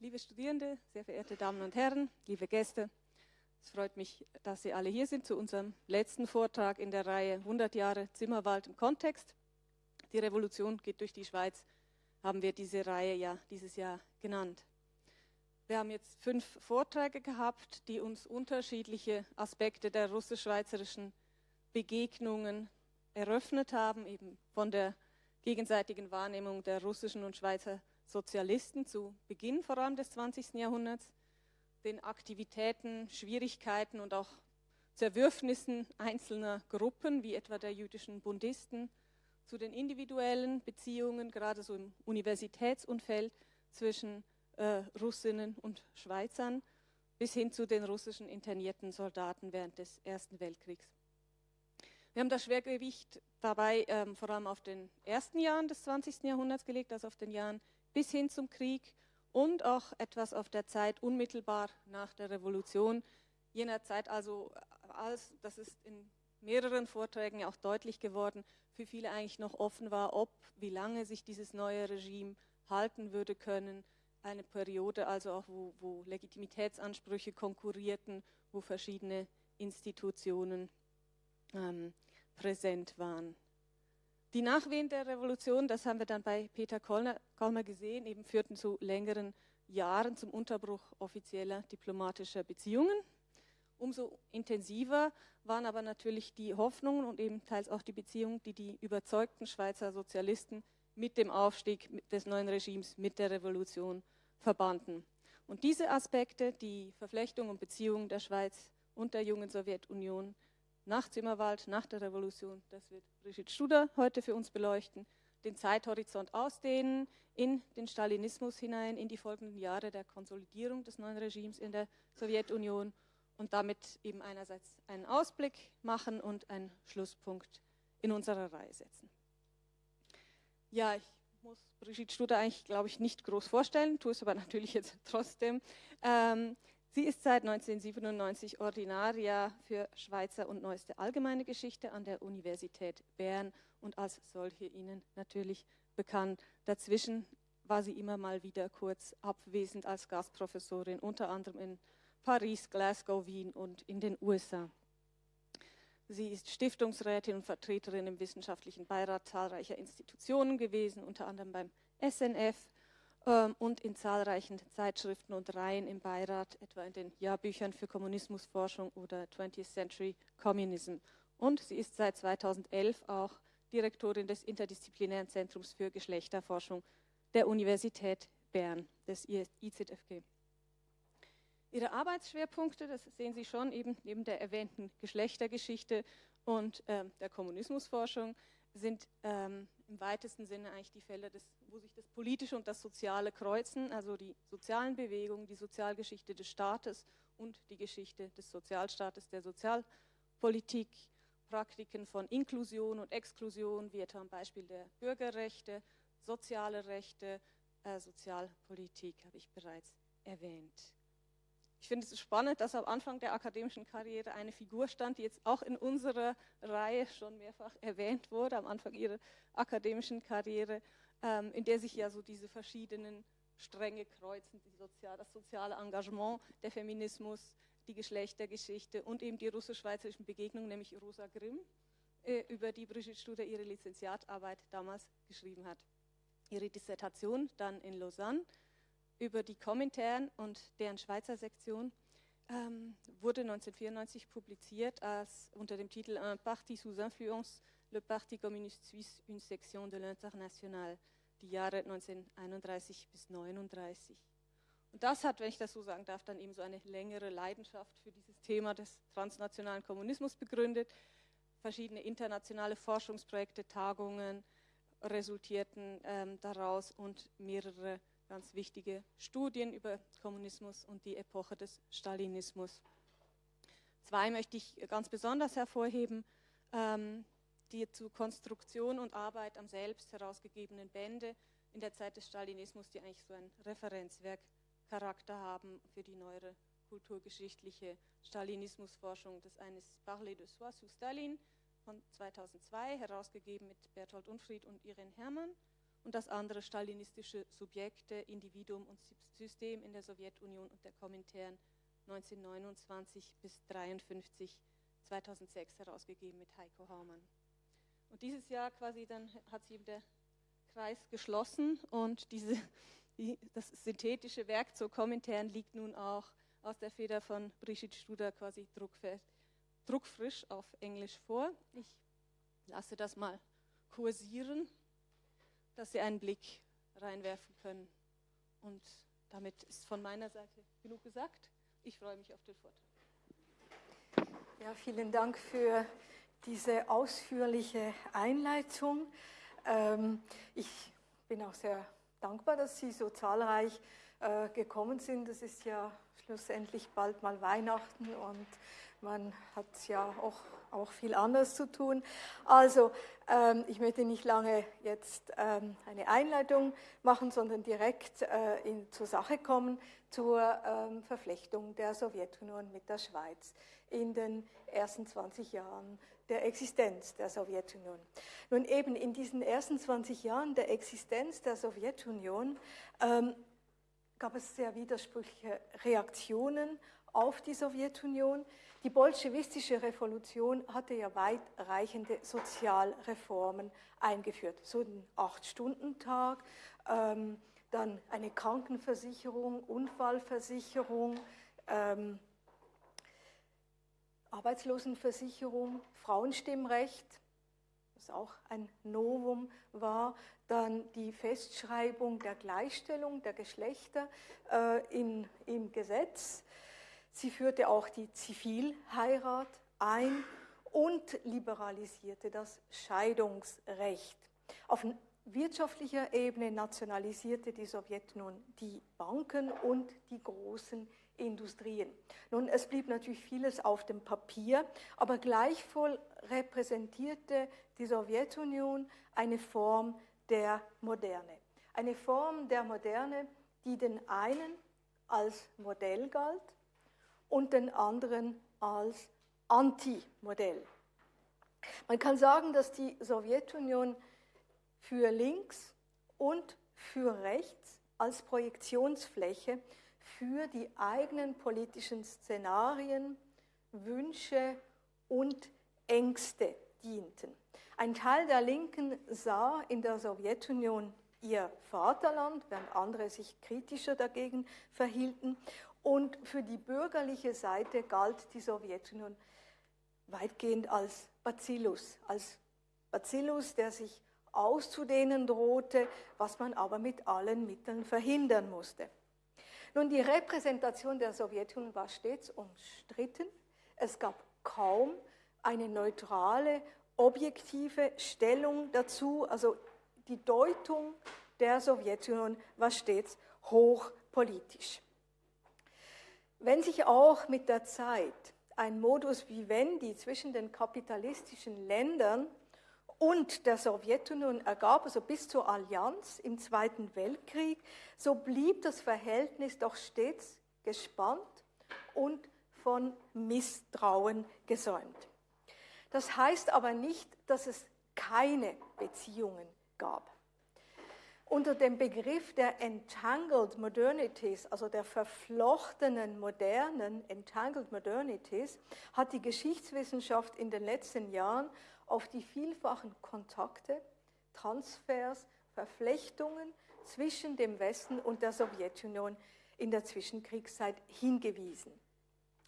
Liebe Studierende, sehr verehrte Damen und Herren, liebe Gäste, es freut mich, dass Sie alle hier sind zu unserem letzten Vortrag in der Reihe 100 Jahre Zimmerwald im Kontext. Die Revolution geht durch die Schweiz, haben wir diese Reihe ja dieses Jahr genannt. Wir haben jetzt fünf Vorträge gehabt, die uns unterschiedliche Aspekte der russisch-schweizerischen Begegnungen eröffnet haben, eben von der gegenseitigen Wahrnehmung der russischen und Schweizer Sozialisten zu Beginn vor allem des 20. Jahrhunderts, den Aktivitäten, Schwierigkeiten und auch Zerwürfnissen einzelner Gruppen, wie etwa der jüdischen Bundisten, zu den individuellen Beziehungen, gerade so im Universitätsumfeld zwischen äh, Russinnen und Schweizern, bis hin zu den russischen internierten Soldaten während des Ersten Weltkriegs. Wir haben das Schwergewicht dabei ähm, vor allem auf den ersten Jahren des 20. Jahrhunderts gelegt, also auf den Jahren bis hin zum Krieg und auch etwas auf der Zeit unmittelbar nach der Revolution, jener Zeit also, als, das ist in mehreren Vorträgen auch deutlich geworden, für viele eigentlich noch offen war, ob, wie lange sich dieses neue Regime halten würde können. Eine Periode also auch, wo, wo Legitimitätsansprüche konkurrierten, wo verschiedene Institutionen ähm, präsent waren. Die Nachwehen der Revolution, das haben wir dann bei Peter Kolmer gesehen, eben führten zu längeren Jahren zum Unterbruch offizieller diplomatischer Beziehungen. Umso intensiver waren aber natürlich die Hoffnungen und eben teils auch die Beziehungen, die die überzeugten Schweizer Sozialisten mit dem Aufstieg des neuen Regimes, mit der Revolution verbanden. Und diese Aspekte, die Verflechtung und Beziehungen der Schweiz und der jungen Sowjetunion, nach Zimmerwald, nach der Revolution. Das wird Brigitte Studer heute für uns beleuchten. Den Zeithorizont ausdehnen, in den Stalinismus hinein, in die folgenden Jahre der Konsolidierung des neuen Regimes in der Sowjetunion und damit eben einerseits einen Ausblick machen und einen Schlusspunkt in unserer Reihe setzen. Ja, ich muss Brigitte Studer eigentlich, glaube ich, nicht groß vorstellen, tue es aber natürlich jetzt trotzdem. Ähm, Sie ist seit 1997 Ordinaria für Schweizer und neueste allgemeine Geschichte an der Universität Bern und als solche Ihnen natürlich bekannt. Dazwischen war sie immer mal wieder kurz abwesend als Gastprofessorin, unter anderem in Paris, Glasgow, Wien und in den USA. Sie ist Stiftungsrätin und Vertreterin im wissenschaftlichen Beirat zahlreicher Institutionen gewesen, unter anderem beim SNF, und in zahlreichen Zeitschriften und Reihen im Beirat, etwa in den Jahrbüchern für Kommunismusforschung oder 20th Century Communism. Und sie ist seit 2011 auch Direktorin des Interdisziplinären Zentrums für Geschlechterforschung der Universität Bern, des IZFG. Ihre Arbeitsschwerpunkte, das sehen Sie schon, eben neben der erwähnten Geschlechtergeschichte und äh, der Kommunismusforschung, sind ähm, im weitesten Sinne eigentlich die Felder, des, wo sich das Politische und das Soziale kreuzen, also die sozialen Bewegungen, die Sozialgeschichte des Staates und die Geschichte des Sozialstaates, der Sozialpolitik, Praktiken von Inklusion und Exklusion, wie etwa am Beispiel der Bürgerrechte, soziale Rechte, äh, Sozialpolitik habe ich bereits erwähnt. Ich finde es spannend, dass am Anfang der akademischen Karriere eine Figur stand, die jetzt auch in unserer Reihe schon mehrfach erwähnt wurde, am Anfang ihrer akademischen Karriere, ähm, in der sich ja so diese verschiedenen Stränge kreuzen, Sozial, das soziale Engagement, der Feminismus, die Geschlechtergeschichte und eben die russisch-schweizerischen Begegnungen, nämlich Rosa Grimm, äh, über die Brigitte Studer ihre Lizenziatarbeit damals geschrieben hat. Ihre Dissertation dann in Lausanne über die Komintern und deren Schweizer Sektion ähm, wurde 1994 publiziert als unter dem Titel Un parti sous influence, le Parti communiste suisse, une section de l'international, die Jahre 1931 bis 1939. Und das hat, wenn ich das so sagen darf, dann eben so eine längere Leidenschaft für dieses Thema des transnationalen Kommunismus begründet. Verschiedene internationale Forschungsprojekte, Tagungen resultierten ähm, daraus und mehrere ganz wichtige Studien über Kommunismus und die Epoche des Stalinismus. Zwei möchte ich ganz besonders hervorheben, ähm, die zu Konstruktion und Arbeit am selbst herausgegebenen Bände in der Zeit des Stalinismus, die eigentlich so ein Referenzwerkcharakter haben für die neuere kulturgeschichtliche Stalinismusforschung. Das eine ist Parler de soi sous Stalin von 2002, herausgegeben mit Berthold Unfried und Irene Herrmann und das andere stalinistische Subjekte, Individuum und System in der Sowjetunion und der Komintern 1929 bis 1953, 2006 herausgegeben mit Heiko Haumann. Und dieses Jahr quasi dann hat sich eben der Kreis geschlossen und diese, die, das synthetische Werk zur Kommentaren liegt nun auch aus der Feder von Brigitte Studer quasi druckfrisch auf Englisch vor. Ich lasse das mal kursieren, dass Sie einen Blick reinwerfen können. Und damit ist von meiner Seite genug gesagt. Ich freue mich auf den Vortrag. Ja, vielen Dank für diese ausführliche Einleitung. Ähm, ich bin auch sehr dankbar, dass Sie so zahlreich äh, gekommen sind. Es ist ja schlussendlich bald mal Weihnachten und man hat ja auch, auch viel anderes zu tun. Also, ähm, ich möchte nicht lange jetzt ähm, eine Einleitung machen, sondern direkt äh, in, zur Sache kommen, zur ähm, Verflechtung der Sowjetunion mit der Schweiz in den ersten 20 Jahren der Existenz der Sowjetunion. Nun eben in diesen ersten 20 Jahren der Existenz der Sowjetunion ähm, gab es sehr widersprüchliche Reaktionen auf die Sowjetunion. Die bolschewistische Revolution hatte ja weitreichende Sozialreformen eingeführt. So einen Acht-Stunden-Tag, ähm, dann eine Krankenversicherung, Unfallversicherung, ähm, Arbeitslosenversicherung, Frauenstimmrecht, was auch ein Novum war, dann die Festschreibung der Gleichstellung der Geschlechter äh, in, im Gesetz. Sie führte auch die Zivilheirat ein und liberalisierte das Scheidungsrecht. Auf wirtschaftlicher Ebene nationalisierte die Sowjetunion die Banken und die großen Industrien. Nun, es blieb natürlich vieles auf dem Papier, aber gleichwohl repräsentierte die Sowjetunion eine Form der Moderne. Eine Form der Moderne, die den einen als Modell galt und den anderen als Anti-Modell. Man kann sagen, dass die Sowjetunion für links und für rechts als Projektionsfläche für die eigenen politischen Szenarien, Wünsche und Ängste dienten. Ein Teil der Linken sah in der Sowjetunion ihr Vaterland, während andere sich kritischer dagegen verhielten. Und für die bürgerliche Seite galt die Sowjetunion weitgehend als Bacillus, als Bacillus, der sich auszudehnen drohte, was man aber mit allen Mitteln verhindern musste. Nun, die Repräsentation der Sowjetunion war stets umstritten. Es gab kaum eine neutrale, objektive Stellung dazu. Also die Deutung der Sowjetunion war stets hochpolitisch. Wenn sich auch mit der Zeit ein Modus vivendi zwischen den kapitalistischen Ländern und der Sowjetunion ergab, also bis zur Allianz im Zweiten Weltkrieg, so blieb das Verhältnis doch stets gespannt und von Misstrauen gesäumt. Das heißt aber nicht, dass es keine Beziehungen gab. Unter dem Begriff der Entangled Modernities, also der verflochtenen modernen Entangled Modernities, hat die Geschichtswissenschaft in den letzten Jahren auf die vielfachen Kontakte, Transfers, Verflechtungen zwischen dem Westen und der Sowjetunion in der Zwischenkriegszeit hingewiesen.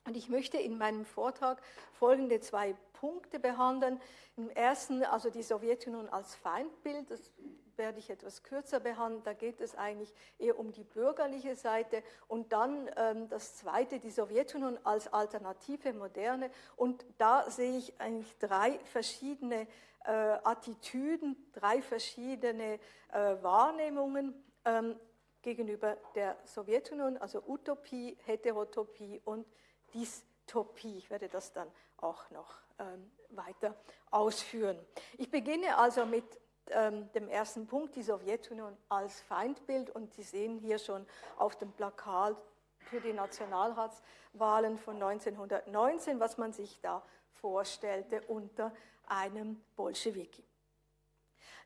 Und ich möchte in meinem Vortrag folgende zwei Punkte behandeln. Im ersten, also die Sowjetunion als Feindbild, das werde ich etwas kürzer behandeln. Da geht es eigentlich eher um die bürgerliche Seite. Und dann ähm, das Zweite, die Sowjetunion als alternative Moderne. Und da sehe ich eigentlich drei verschiedene äh, Attitüden, drei verschiedene äh, Wahrnehmungen ähm, gegenüber der Sowjetunion, also Utopie, Heterotopie und Dystopie. Ich werde das dann auch noch ähm, weiter ausführen. Ich beginne also mit ähm, dem ersten Punkt, die Sowjetunion als Feindbild. Und Sie sehen hier schon auf dem Plakat für die Nationalratswahlen von 1919, was man sich da vorstellte unter einem Bolschewiki.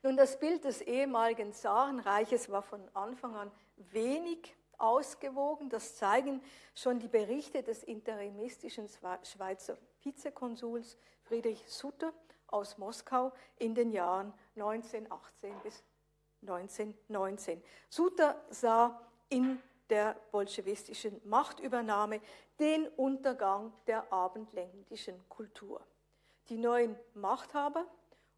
Nun, das Bild des ehemaligen Zarenreiches war von Anfang an wenig ausgewogen. Das zeigen schon die Berichte des interimistischen Schweizer Vizekonsuls Friedrich Sutter aus Moskau in den Jahren 1918 bis 1919. Sutter sah in der bolschewistischen Machtübernahme den Untergang der abendländischen Kultur. Die neuen Machthaber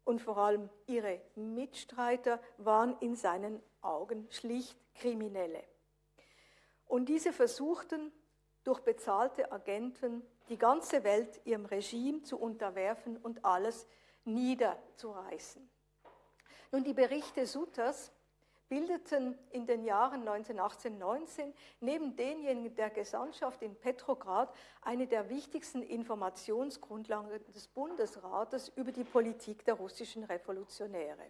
und vor allem ihre Mitstreiter waren in seinen Augen schlicht Kriminelle. Und diese versuchten durch bezahlte Agenten die ganze Welt ihrem Regime zu unterwerfen und alles niederzureißen. Nun, die Berichte Sutters bildeten in den Jahren 1918-19 neben denjenigen der Gesandtschaft in Petrograd eine der wichtigsten Informationsgrundlagen des Bundesrates über die Politik der russischen Revolutionäre.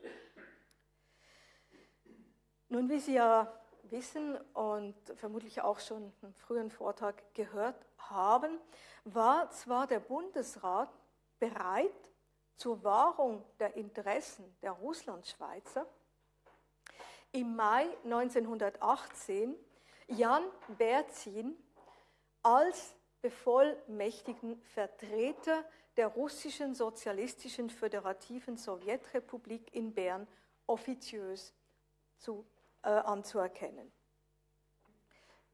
Nun, wie Sie ja wissen und vermutlich auch schon im frühen Vortrag gehört haben, war zwar der Bundesrat bereit zur Wahrung der Interessen der Russlandschweizer, im Mai 1918 Jan Berzin als bevollmächtigten Vertreter der russischen sozialistischen föderativen Sowjetrepublik in Bern offiziös zu, äh, anzuerkennen.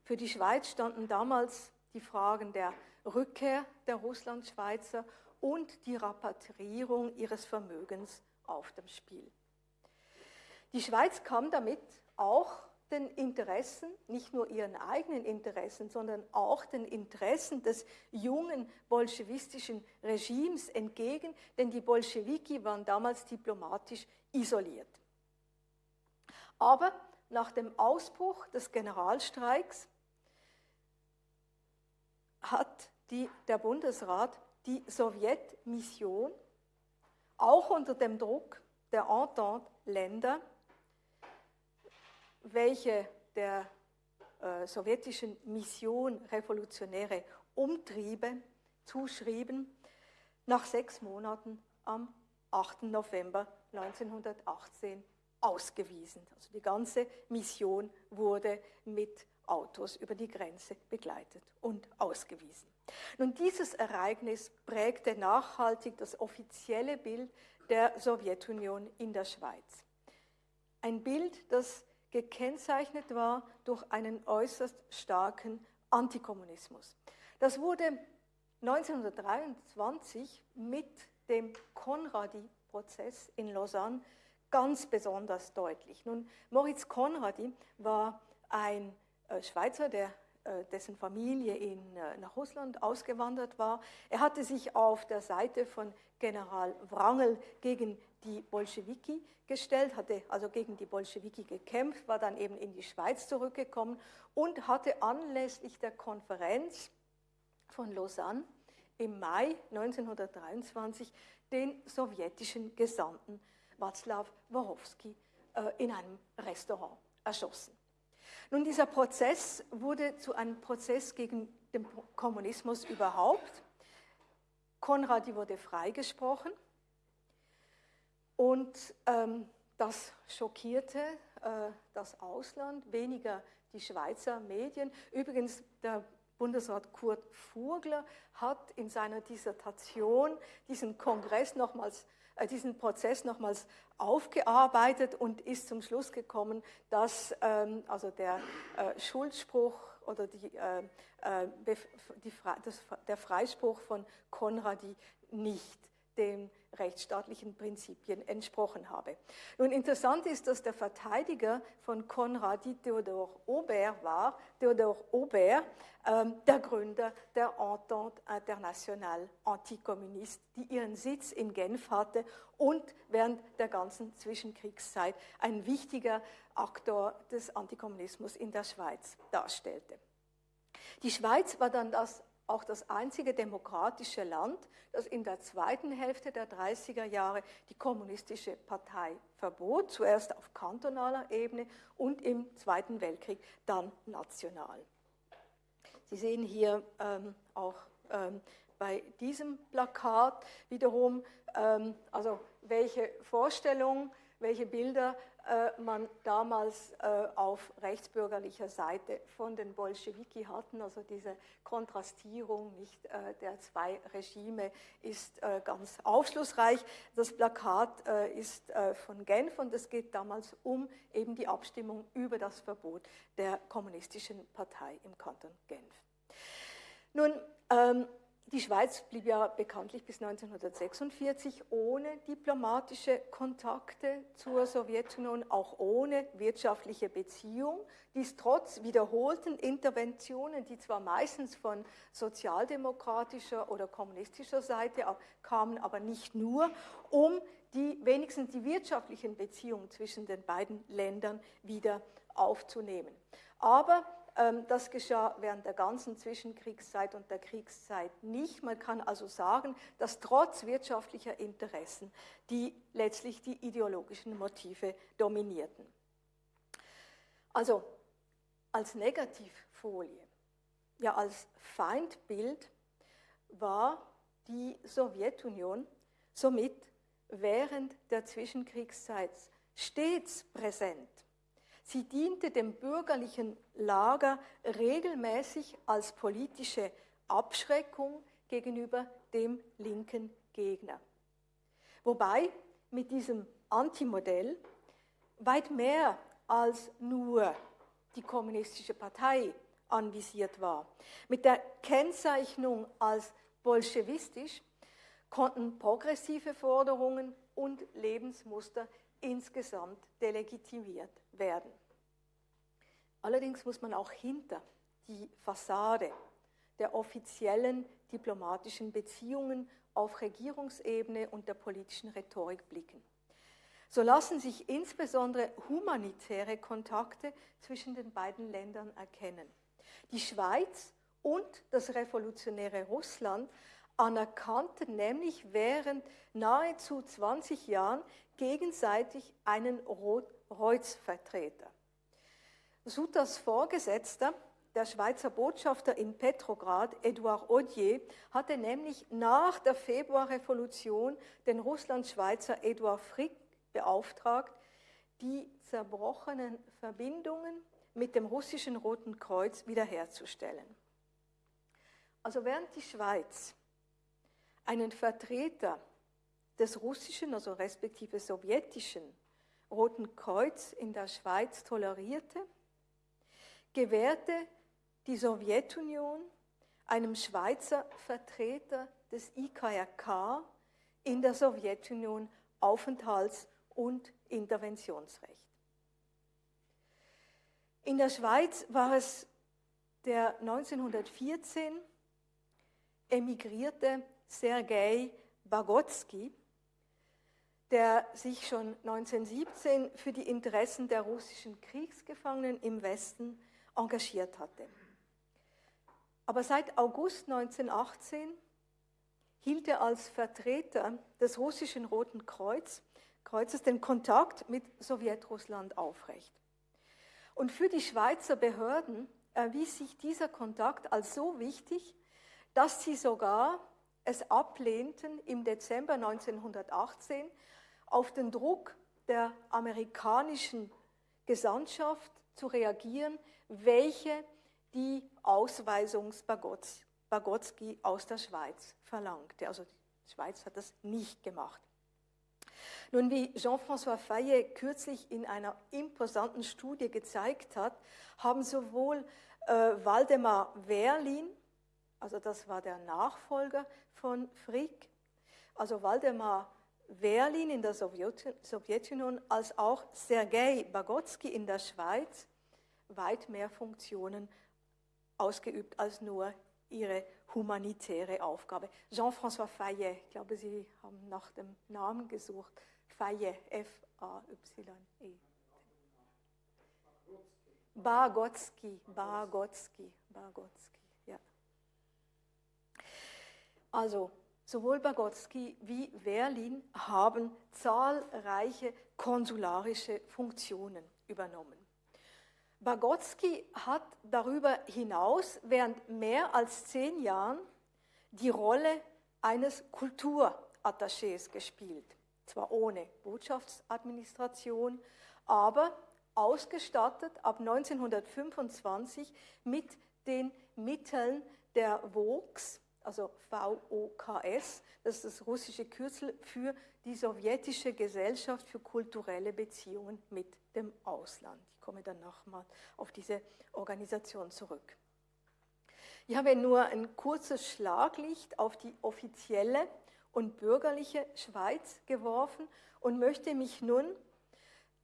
Für die Schweiz standen damals die Fragen der Rückkehr der Russlandschweizer und die Rapatriierung ihres Vermögens auf dem Spiel. Die Schweiz kam damit auch den Interessen, nicht nur ihren eigenen Interessen, sondern auch den Interessen des jungen bolschewistischen Regimes entgegen, denn die Bolschewiki waren damals diplomatisch isoliert. Aber nach dem Ausbruch des Generalstreiks hat die, der Bundesrat die Sowjetmission auch unter dem Druck der Entente-Länder welche der äh, sowjetischen Mission revolutionäre Umtriebe zuschrieben, nach sechs Monaten am 8. November 1918 ausgewiesen. Also die ganze Mission wurde mit Autos über die Grenze begleitet und ausgewiesen. Nun, dieses Ereignis prägte nachhaltig das offizielle Bild der Sowjetunion in der Schweiz. Ein Bild, das gekennzeichnet war durch einen äußerst starken Antikommunismus. Das wurde 1923 mit dem Konradi-Prozess in Lausanne ganz besonders deutlich. Nun, Moritz Konradi war ein äh, Schweizer, der, dessen Familie in, äh, nach Russland ausgewandert war. Er hatte sich auf der Seite von General Wrangel gegen die Bolschewiki gestellt, hatte also gegen die Bolschewiki gekämpft, war dann eben in die Schweiz zurückgekommen und hatte anlässlich der Konferenz von Lausanne im Mai 1923 den sowjetischen Gesandten Václav Warowski äh, in einem Restaurant erschossen. Nun, dieser Prozess wurde zu einem Prozess gegen den Kommunismus überhaupt. Konradi wurde freigesprochen und ähm, das schockierte äh, das Ausland, weniger die Schweizer Medien. Übrigens, der Bundesrat Kurt Furgler hat in seiner Dissertation diesen Kongress nochmals, äh, diesen Prozess nochmals aufgearbeitet und ist zum Schluss gekommen, dass ähm, also der äh, Schuldspruch oder die, äh, äh die, der Freispruch von Konradi nicht dem rechtsstaatlichen Prinzipien entsprochen habe. Nun interessant ist, dass der Verteidiger von Konradi Theodor Aubert war, Theodor Aubert, ähm, der Gründer der Entente Internationale Antikommuniste, die ihren Sitz in Genf hatte und während der ganzen Zwischenkriegszeit ein wichtiger Aktor des Antikommunismus in der Schweiz darstellte. Die Schweiz war dann das auch das einzige demokratische Land, das in der zweiten Hälfte der 30er Jahre die kommunistische Partei verbot, zuerst auf kantonaler Ebene und im Zweiten Weltkrieg dann national. Sie sehen hier ähm, auch ähm, bei diesem Plakat wiederum, ähm, also welche Vorstellung, welche Bilder man damals äh, auf rechtsbürgerlicher Seite von den Bolschewiki hatten. Also diese Kontrastierung nicht, äh, der zwei Regime ist ganz aufschlussreich. Das Plakat ist von Genf und es geht damals um eben die Abstimmung über das Verbot der kommunistischen Partei im Kanton Genf. Nun, ähm, die Schweiz blieb ja bekanntlich bis 1946 ohne diplomatische Kontakte zur Sowjetunion, auch ohne wirtschaftliche Beziehung. Dies trotz wiederholten Interventionen, die zwar meistens von sozialdemokratischer oder kommunistischer Seite kamen, aber nicht nur, um die, wenigstens die wirtschaftlichen Beziehungen zwischen den beiden Ländern wieder aufzunehmen. Aber das geschah während der ganzen Zwischenkriegszeit und der Kriegszeit nicht. Man kann also sagen, dass trotz wirtschaftlicher Interessen die letztlich die ideologischen Motive dominierten. Also als Negativfolie, ja als Feindbild war die Sowjetunion somit während der Zwischenkriegszeit stets präsent Sie diente dem bürgerlichen Lager regelmäßig als politische Abschreckung gegenüber dem linken Gegner. Wobei mit diesem Antimodell weit mehr als nur die kommunistische Partei anvisiert war. Mit der Kennzeichnung als bolschewistisch konnten progressive Forderungen und Lebensmuster insgesamt delegitimiert werden. Allerdings muss man auch hinter die Fassade der offiziellen diplomatischen Beziehungen auf Regierungsebene und der politischen Rhetorik blicken. So lassen sich insbesondere humanitäre Kontakte zwischen den beiden Ländern erkennen. Die Schweiz und das revolutionäre Russland anerkannten nämlich während nahezu 20 Jahren gegenseitig einen Rotkreuzvertreter. Sutas Vorgesetzter, der Schweizer Botschafter in Petrograd, Edouard Odier, hatte nämlich nach der Februarrevolution den Russland-Schweizer Edouard Frick beauftragt, die zerbrochenen Verbindungen mit dem russischen Roten Kreuz wiederherzustellen. Also während die Schweiz einen Vertreter des russischen, also respektive sowjetischen Roten Kreuz in der Schweiz tolerierte, gewährte die Sowjetunion einem Schweizer Vertreter des IKRK in der Sowjetunion Aufenthalts- und Interventionsrecht. In der Schweiz war es der 1914 emigrierte Sergei Bagotsky, der sich schon 1917 für die Interessen der russischen Kriegsgefangenen im Westen engagiert hatte. Aber seit August 1918 hielt er als Vertreter des russischen Roten Kreuz, Kreuzes den Kontakt mit Sowjetrussland aufrecht. Und für die Schweizer Behörden erwies sich dieser Kontakt als so wichtig, dass sie sogar es ablehnten, im Dezember 1918 auf den Druck der amerikanischen Gesandtschaft zu reagieren, welche die Ausweisung Bagotsky aus der Schweiz verlangte. Also die Schweiz hat das nicht gemacht. Nun, wie Jean-François Fayet kürzlich in einer imposanten Studie gezeigt hat, haben sowohl äh, Waldemar Werlin, also das war der Nachfolger von Frick, also Waldemar Werlin in der Sowjetunion, als auch Sergei Bagotsky in der Schweiz weit mehr Funktionen ausgeübt als nur ihre humanitäre Aufgabe. Jean-François Fayet, ich glaube, Sie haben nach dem Namen gesucht. Fayet, F-A-Y-E. Bagotsky, Bagotsky, Bagotsky. Also sowohl Bagotsky wie Werlin haben zahlreiche konsularische Funktionen übernommen. Bagotsky hat darüber hinaus während mehr als zehn Jahren die Rolle eines Kulturattachés gespielt. Zwar ohne Botschaftsadministration, aber ausgestattet ab 1925 mit den Mitteln der VOKS, also VOKS, das ist das russische Kürzel für die sowjetische Gesellschaft für kulturelle Beziehungen mit dem Ausland. Ich komme dann nochmal auf diese Organisation zurück. Ich habe nur ein kurzes Schlaglicht auf die offizielle und bürgerliche Schweiz geworfen und möchte mich nun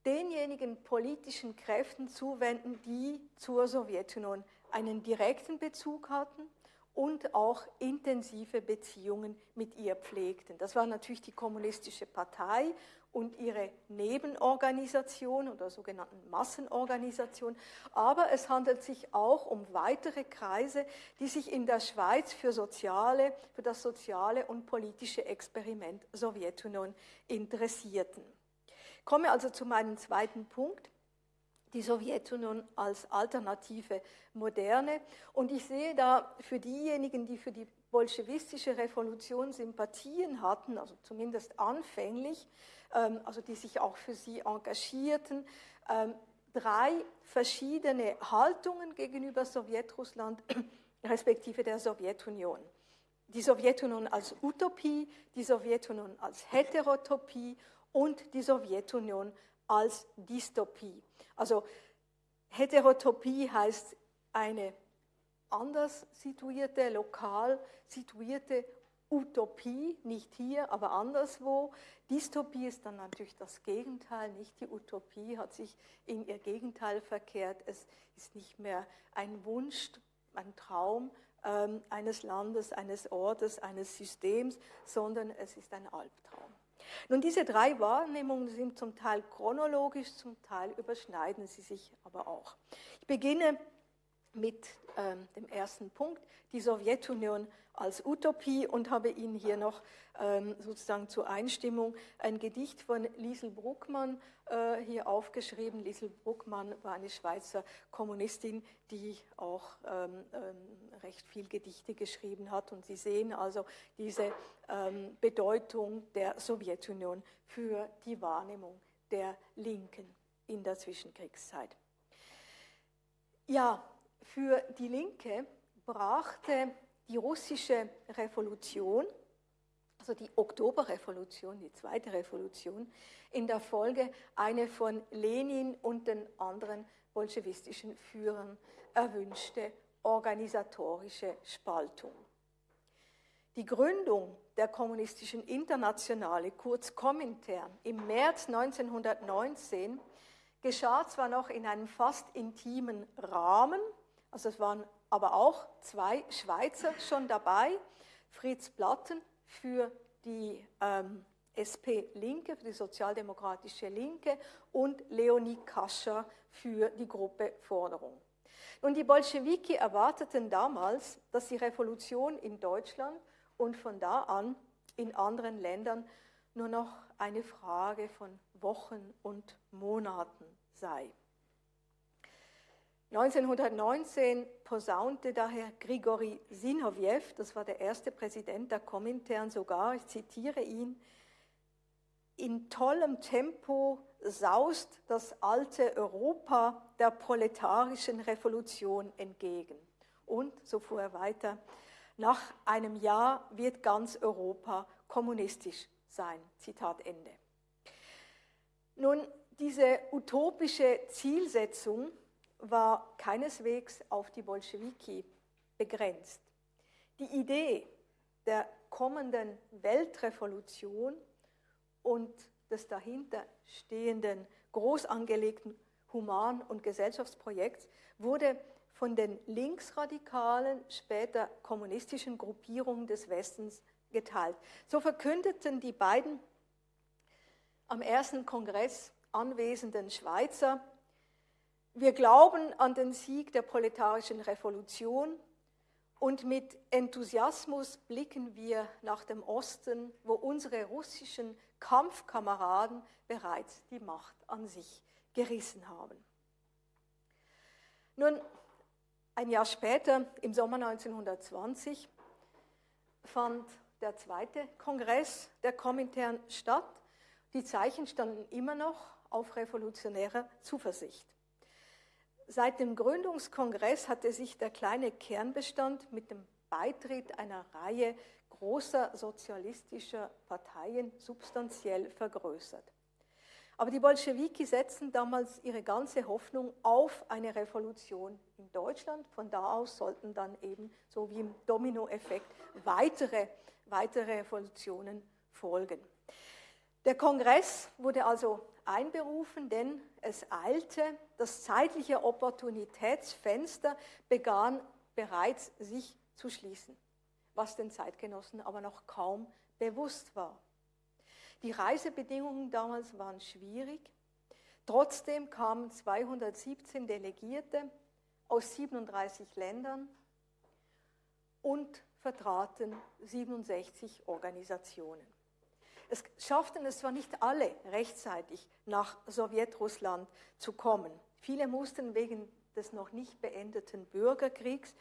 denjenigen politischen Kräften zuwenden, die zur Sowjetunion einen direkten Bezug hatten und auch intensive Beziehungen mit ihr pflegten. Das war natürlich die Kommunistische Partei und ihre Nebenorganisation oder sogenannten Massenorganisation. Aber es handelt sich auch um weitere Kreise, die sich in der Schweiz für, soziale, für das soziale und politische Experiment Sowjetunion interessierten. Ich komme also zu meinem zweiten Punkt die Sowjetunion als alternative Moderne. Und ich sehe da für diejenigen, die für die bolschewistische Revolution Sympathien hatten, also zumindest anfänglich, ähm, also die sich auch für sie engagierten, ähm, drei verschiedene Haltungen gegenüber Sowjetrussland respektive der Sowjetunion. Die Sowjetunion als Utopie, die Sowjetunion als Heterotopie und die Sowjetunion als Dystopie. Also Heterotopie heißt eine anders situierte, lokal situierte Utopie, nicht hier, aber anderswo. Dystopie ist dann natürlich das Gegenteil, nicht die Utopie hat sich in ihr Gegenteil verkehrt. Es ist nicht mehr ein Wunsch, ein Traum ähm, eines Landes, eines Ortes, eines Systems, sondern es ist ein Albtraum. Nun, diese drei Wahrnehmungen sind zum Teil chronologisch, zum Teil überschneiden sie sich aber auch. Ich beginne mit ähm, dem ersten Punkt, die Sowjetunion als Utopie und habe Ihnen hier noch ähm, sozusagen zur Einstimmung ein Gedicht von Liesel Bruckmann äh, hier aufgeschrieben. Liesel Bruckmann war eine Schweizer Kommunistin, die auch ähm, ähm, recht viel Gedichte geschrieben hat. Und Sie sehen also diese ähm, Bedeutung der Sowjetunion für die Wahrnehmung der Linken in der Zwischenkriegszeit. Ja, für die Linke brachte die russische Revolution, also die Oktoberrevolution, die zweite Revolution, in der Folge eine von Lenin und den anderen bolschewistischen Führern erwünschte organisatorische Spaltung. Die Gründung der Kommunistischen Internationale, kurz Komintern, im März 1919 geschah zwar noch in einem fast intimen Rahmen, also es waren aber auch zwei Schweizer schon dabei, Fritz Platten für die ähm, SP-Linke, für die sozialdemokratische Linke und Leonie Kascher für die Gruppe Forderung. Und die Bolschewiki erwarteten damals, dass die Revolution in Deutschland und von da an in anderen Ländern nur noch eine Frage von Wochen und Monaten sei. 1919 posaunte daher Grigori Sinowjew, das war der erste Präsident der Komintern, sogar, ich zitiere ihn, in tollem Tempo saust das alte Europa der proletarischen Revolution entgegen. Und, so fuhr er weiter, nach einem Jahr wird ganz Europa kommunistisch sein. Zitat Ende. Nun, diese utopische Zielsetzung war keineswegs auf die Bolschewiki begrenzt. Die Idee der kommenden Weltrevolution und des dahinter stehenden groß angelegten Human- und Gesellschaftsprojekts wurde von den linksradikalen, später kommunistischen Gruppierungen des Westens geteilt. So verkündeten die beiden am ersten Kongress anwesenden Schweizer wir glauben an den Sieg der proletarischen Revolution und mit Enthusiasmus blicken wir nach dem Osten, wo unsere russischen Kampfkameraden bereits die Macht an sich gerissen haben. Nun, ein Jahr später, im Sommer 1920, fand der zweite Kongress der Komintern statt. Die Zeichen standen immer noch auf revolutionärer Zuversicht. Seit dem Gründungskongress hatte sich der kleine Kernbestand mit dem Beitritt einer Reihe großer sozialistischer Parteien substanziell vergrößert. Aber die Bolschewiki setzten damals ihre ganze Hoffnung auf eine Revolution in Deutschland. Von da aus sollten dann eben, so wie im Dominoeffekt, weitere, weitere Revolutionen folgen. Der Kongress wurde also einberufen, denn es eilte, das zeitliche Opportunitätsfenster begann bereits sich zu schließen, was den Zeitgenossen aber noch kaum bewusst war. Die Reisebedingungen damals waren schwierig. Trotzdem kamen 217 Delegierte aus 37 Ländern und vertraten 67 Organisationen. Es schafften es zwar nicht alle rechtzeitig nach Sowjetrussland zu kommen. Viele mussten wegen des noch nicht beendeten Bürgerkriegs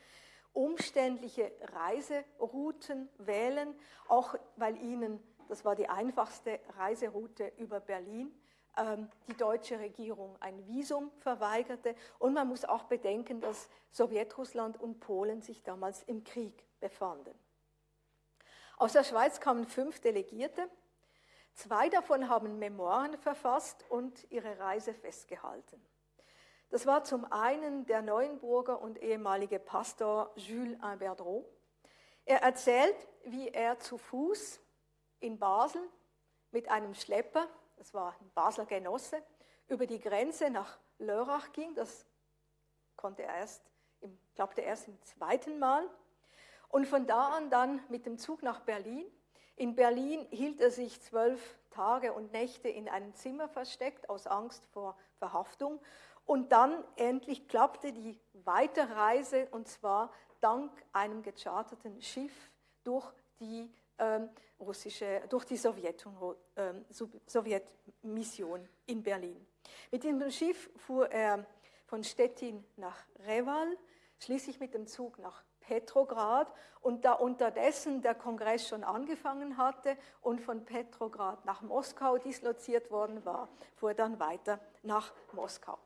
umständliche Reiserouten wählen, auch weil ihnen, das war die einfachste Reiseroute über Berlin, ähm, die deutsche Regierung ein Visum verweigerte. Und man muss auch bedenken, dass Sowjetrussland und Polen sich damals im Krieg befanden. Aus der Schweiz kamen fünf Delegierte, Zwei davon haben Memoiren verfasst und ihre Reise festgehalten. Das war zum einen der Neuenburger und ehemalige Pastor Jules Imberdreau. Er erzählt, wie er zu Fuß in Basel mit einem Schlepper, das war ein Basler Genosse, über die Grenze nach Lörrach ging. Das konnte er erst, glaubte erst im zweiten Mal. Und von da an dann mit dem Zug nach Berlin in Berlin hielt er sich zwölf Tage und Nächte in einem Zimmer versteckt aus Angst vor Verhaftung. Und dann endlich klappte die Weiterreise und zwar dank einem gecharterten Schiff durch die ähm, russische, durch die Sowjetmission ähm, Sowjetmission in Berlin. Mit diesem Schiff fuhr er von Stettin nach Reval, schließlich mit dem Zug nach Petrograd und da unterdessen der Kongress schon angefangen hatte und von Petrograd nach Moskau disloziert worden war, fuhr dann weiter nach Moskau.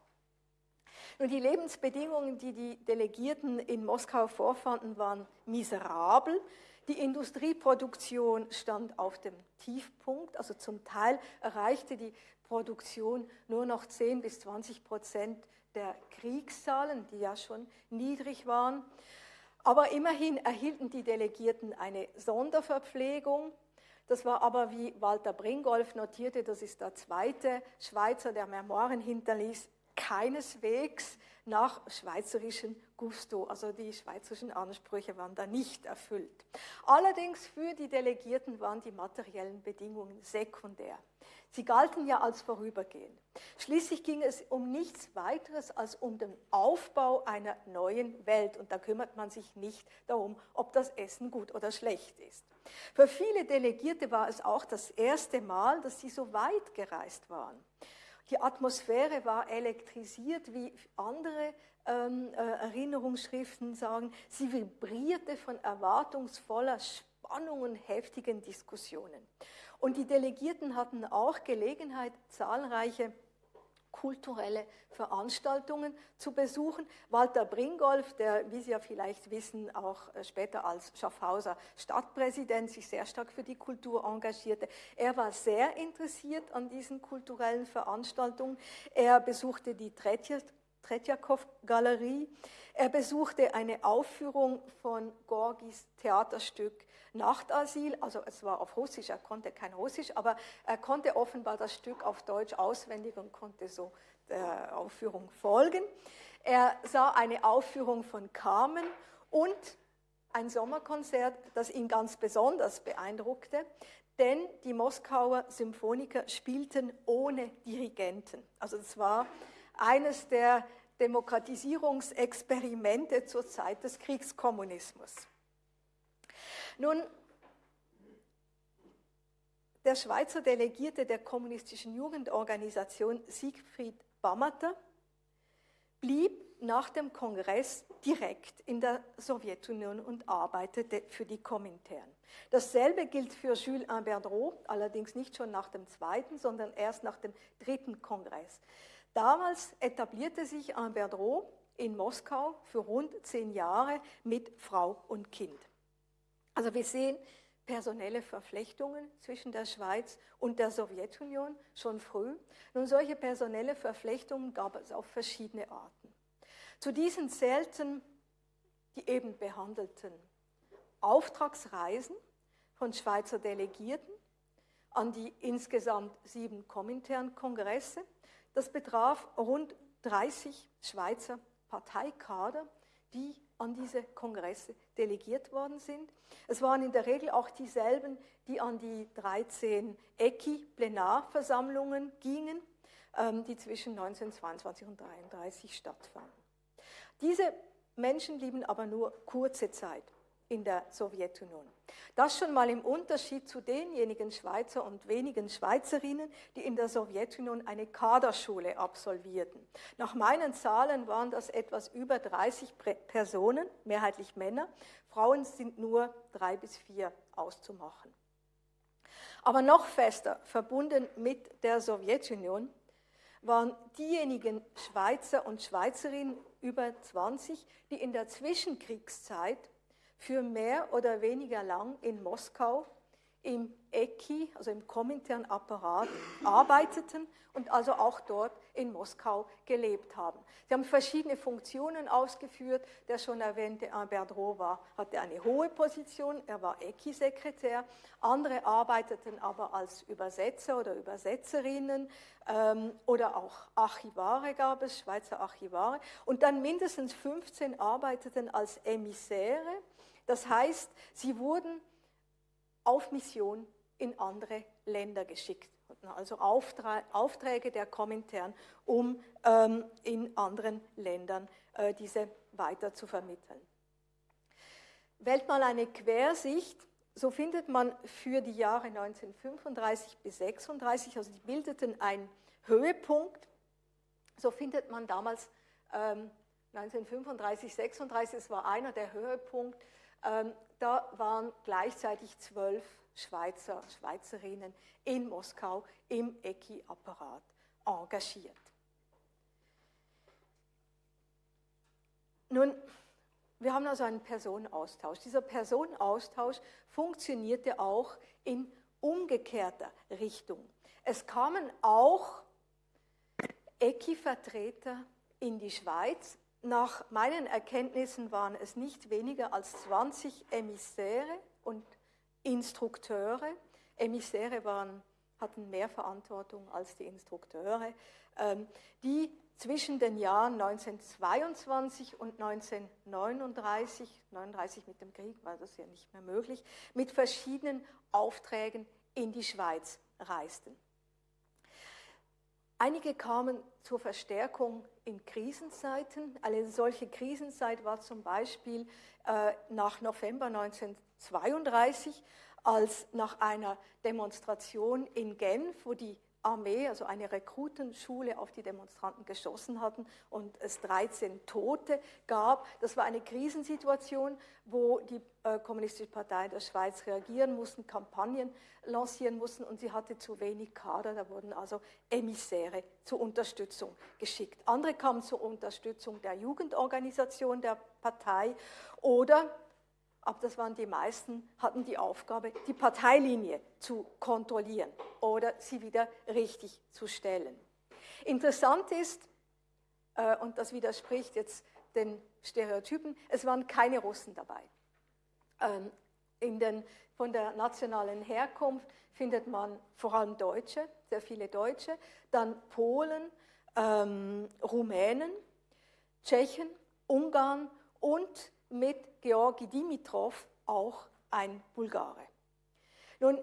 Nun, die Lebensbedingungen, die die Delegierten in Moskau vorfanden, waren miserabel. Die Industrieproduktion stand auf dem Tiefpunkt, also zum Teil erreichte die Produktion nur noch 10 bis 20 Prozent der Kriegszahlen, die ja schon niedrig waren. Aber immerhin erhielten die Delegierten eine Sonderverpflegung. Das war aber, wie Walter Bringolf notierte, das ist der zweite Schweizer, der Memoiren hinterließ, keineswegs nach schweizerischem Gusto. Also die schweizerischen Ansprüche waren da nicht erfüllt. Allerdings für die Delegierten waren die materiellen Bedingungen sekundär. Sie galten ja als vorübergehend. Schließlich ging es um nichts weiteres als um den Aufbau einer neuen Welt. Und da kümmert man sich nicht darum, ob das Essen gut oder schlecht ist. Für viele Delegierte war es auch das erste Mal, dass sie so weit gereist waren. Die Atmosphäre war elektrisiert, wie andere ähm, äh, Erinnerungsschriften sagen. Sie vibrierte von erwartungsvoller Spannung und heftigen Diskussionen. Und die Delegierten hatten auch Gelegenheit, zahlreiche kulturelle Veranstaltungen zu besuchen. Walter Bringolf, der, wie Sie ja vielleicht wissen, auch äh, später als Schaffhauser Stadtpräsident sich sehr stark für die Kultur engagierte, er war sehr interessiert an diesen kulturellen Veranstaltungen. Er besuchte die Tretjakow-Galerie. Er besuchte eine Aufführung von Gorgis Theaterstück Nachtasyl, also es war auf Russisch, er konnte kein Russisch, aber er konnte offenbar das Stück auf Deutsch auswendig und konnte so der Aufführung folgen. Er sah eine Aufführung von Carmen und ein Sommerkonzert, das ihn ganz besonders beeindruckte, denn die Moskauer Symphoniker spielten ohne Dirigenten. Also es war eines der Demokratisierungsexperimente zur Zeit des Kriegskommunismus. Nun, der Schweizer Delegierte der kommunistischen Jugendorganisation Siegfried Bammerter blieb nach dem Kongress direkt in der Sowjetunion und arbeitete für die Komintern. Dasselbe gilt für Jules Imberdreau, allerdings nicht schon nach dem zweiten, sondern erst nach dem dritten Kongress. Damals etablierte sich Imberdreau in Moskau für rund zehn Jahre mit Frau und Kind. Also wir sehen personelle Verflechtungen zwischen der Schweiz und der Sowjetunion schon früh. Nun, solche personelle Verflechtungen gab es auf verschiedene Arten. Zu diesen zählten die eben behandelten Auftragsreisen von Schweizer Delegierten an die insgesamt sieben Komintern-Kongresse. Das betraf rund 30 Schweizer Parteikader, die an diese Kongresse delegiert worden sind. Es waren in der Regel auch dieselben, die an die 13 ECI-Plenarversammlungen gingen, ähm, die zwischen 1922 und 1933 stattfanden. Diese Menschen blieben aber nur kurze Zeit in der Sowjetunion. Das schon mal im Unterschied zu denjenigen Schweizer und wenigen Schweizerinnen, die in der Sowjetunion eine Kaderschule absolvierten. Nach meinen Zahlen waren das etwas über 30 Personen, mehrheitlich Männer. Frauen sind nur drei bis vier auszumachen. Aber noch fester verbunden mit der Sowjetunion waren diejenigen Schweizer und Schweizerinnen über 20, die in der Zwischenkriegszeit für mehr oder weniger lang in Moskau im ECI, also im Komintern-Apparat, arbeiteten und also auch dort in Moskau gelebt haben. Sie haben verschiedene Funktionen ausgeführt. Der schon erwähnte Albert Rohr hatte eine hohe Position, er war ECI-Sekretär. Andere arbeiteten aber als Übersetzer oder Übersetzerinnen ähm, oder auch Archivare gab es, Schweizer Archivare. Und dann mindestens 15 arbeiteten als Emissäre das heißt, sie wurden auf Mission in andere Länder geschickt, also Aufträge der Komintern, um ähm, in anderen Ländern äh, diese weiter zu vermitteln. Wählt mal eine Quersicht, so findet man für die Jahre 1935 bis 1936, also die bildeten einen Höhepunkt, so findet man damals ähm, 1935, 36, es war einer der Höhepunkte, da waren gleichzeitig zwölf Schweizer, Schweizerinnen in Moskau im ECI-Apparat engagiert. Nun, wir haben also einen Personenaustausch. Dieser Personenaustausch funktionierte auch in umgekehrter Richtung. Es kamen auch ECI-Vertreter in die Schweiz, nach meinen Erkenntnissen waren es nicht weniger als 20 Emissäre und Instrukteure. Emissäre waren, hatten mehr Verantwortung als die Instrukteure, ähm, die zwischen den Jahren 1922 und 1939, 39 mit dem Krieg war das ja nicht mehr möglich, mit verschiedenen Aufträgen in die Schweiz reisten. Einige kamen zur Verstärkung in Krisenzeiten. Eine solche Krisenzeit war zum Beispiel äh, nach November 1932, als nach einer Demonstration in Genf, wo die Armee, also eine Rekrutenschule, auf die Demonstranten geschossen hatten und es 13 Tote gab. Das war eine Krisensituation, wo die äh, Kommunistische Partei der Schweiz reagieren mussten, Kampagnen lancieren mussten und sie hatte zu wenig Kader. Da wurden also Emissäre zur Unterstützung geschickt. Andere kamen zur Unterstützung der Jugendorganisation der Partei oder aber das waren die meisten, hatten die Aufgabe, die Parteilinie zu kontrollieren oder sie wieder richtig zu stellen. Interessant ist, äh, und das widerspricht jetzt den Stereotypen, es waren keine Russen dabei. Ähm, den, von der nationalen Herkunft findet man vor allem Deutsche, sehr viele Deutsche, dann Polen, ähm, Rumänen, Tschechen, Ungarn und mit Georgi Dimitrov auch ein Bulgare. Nun,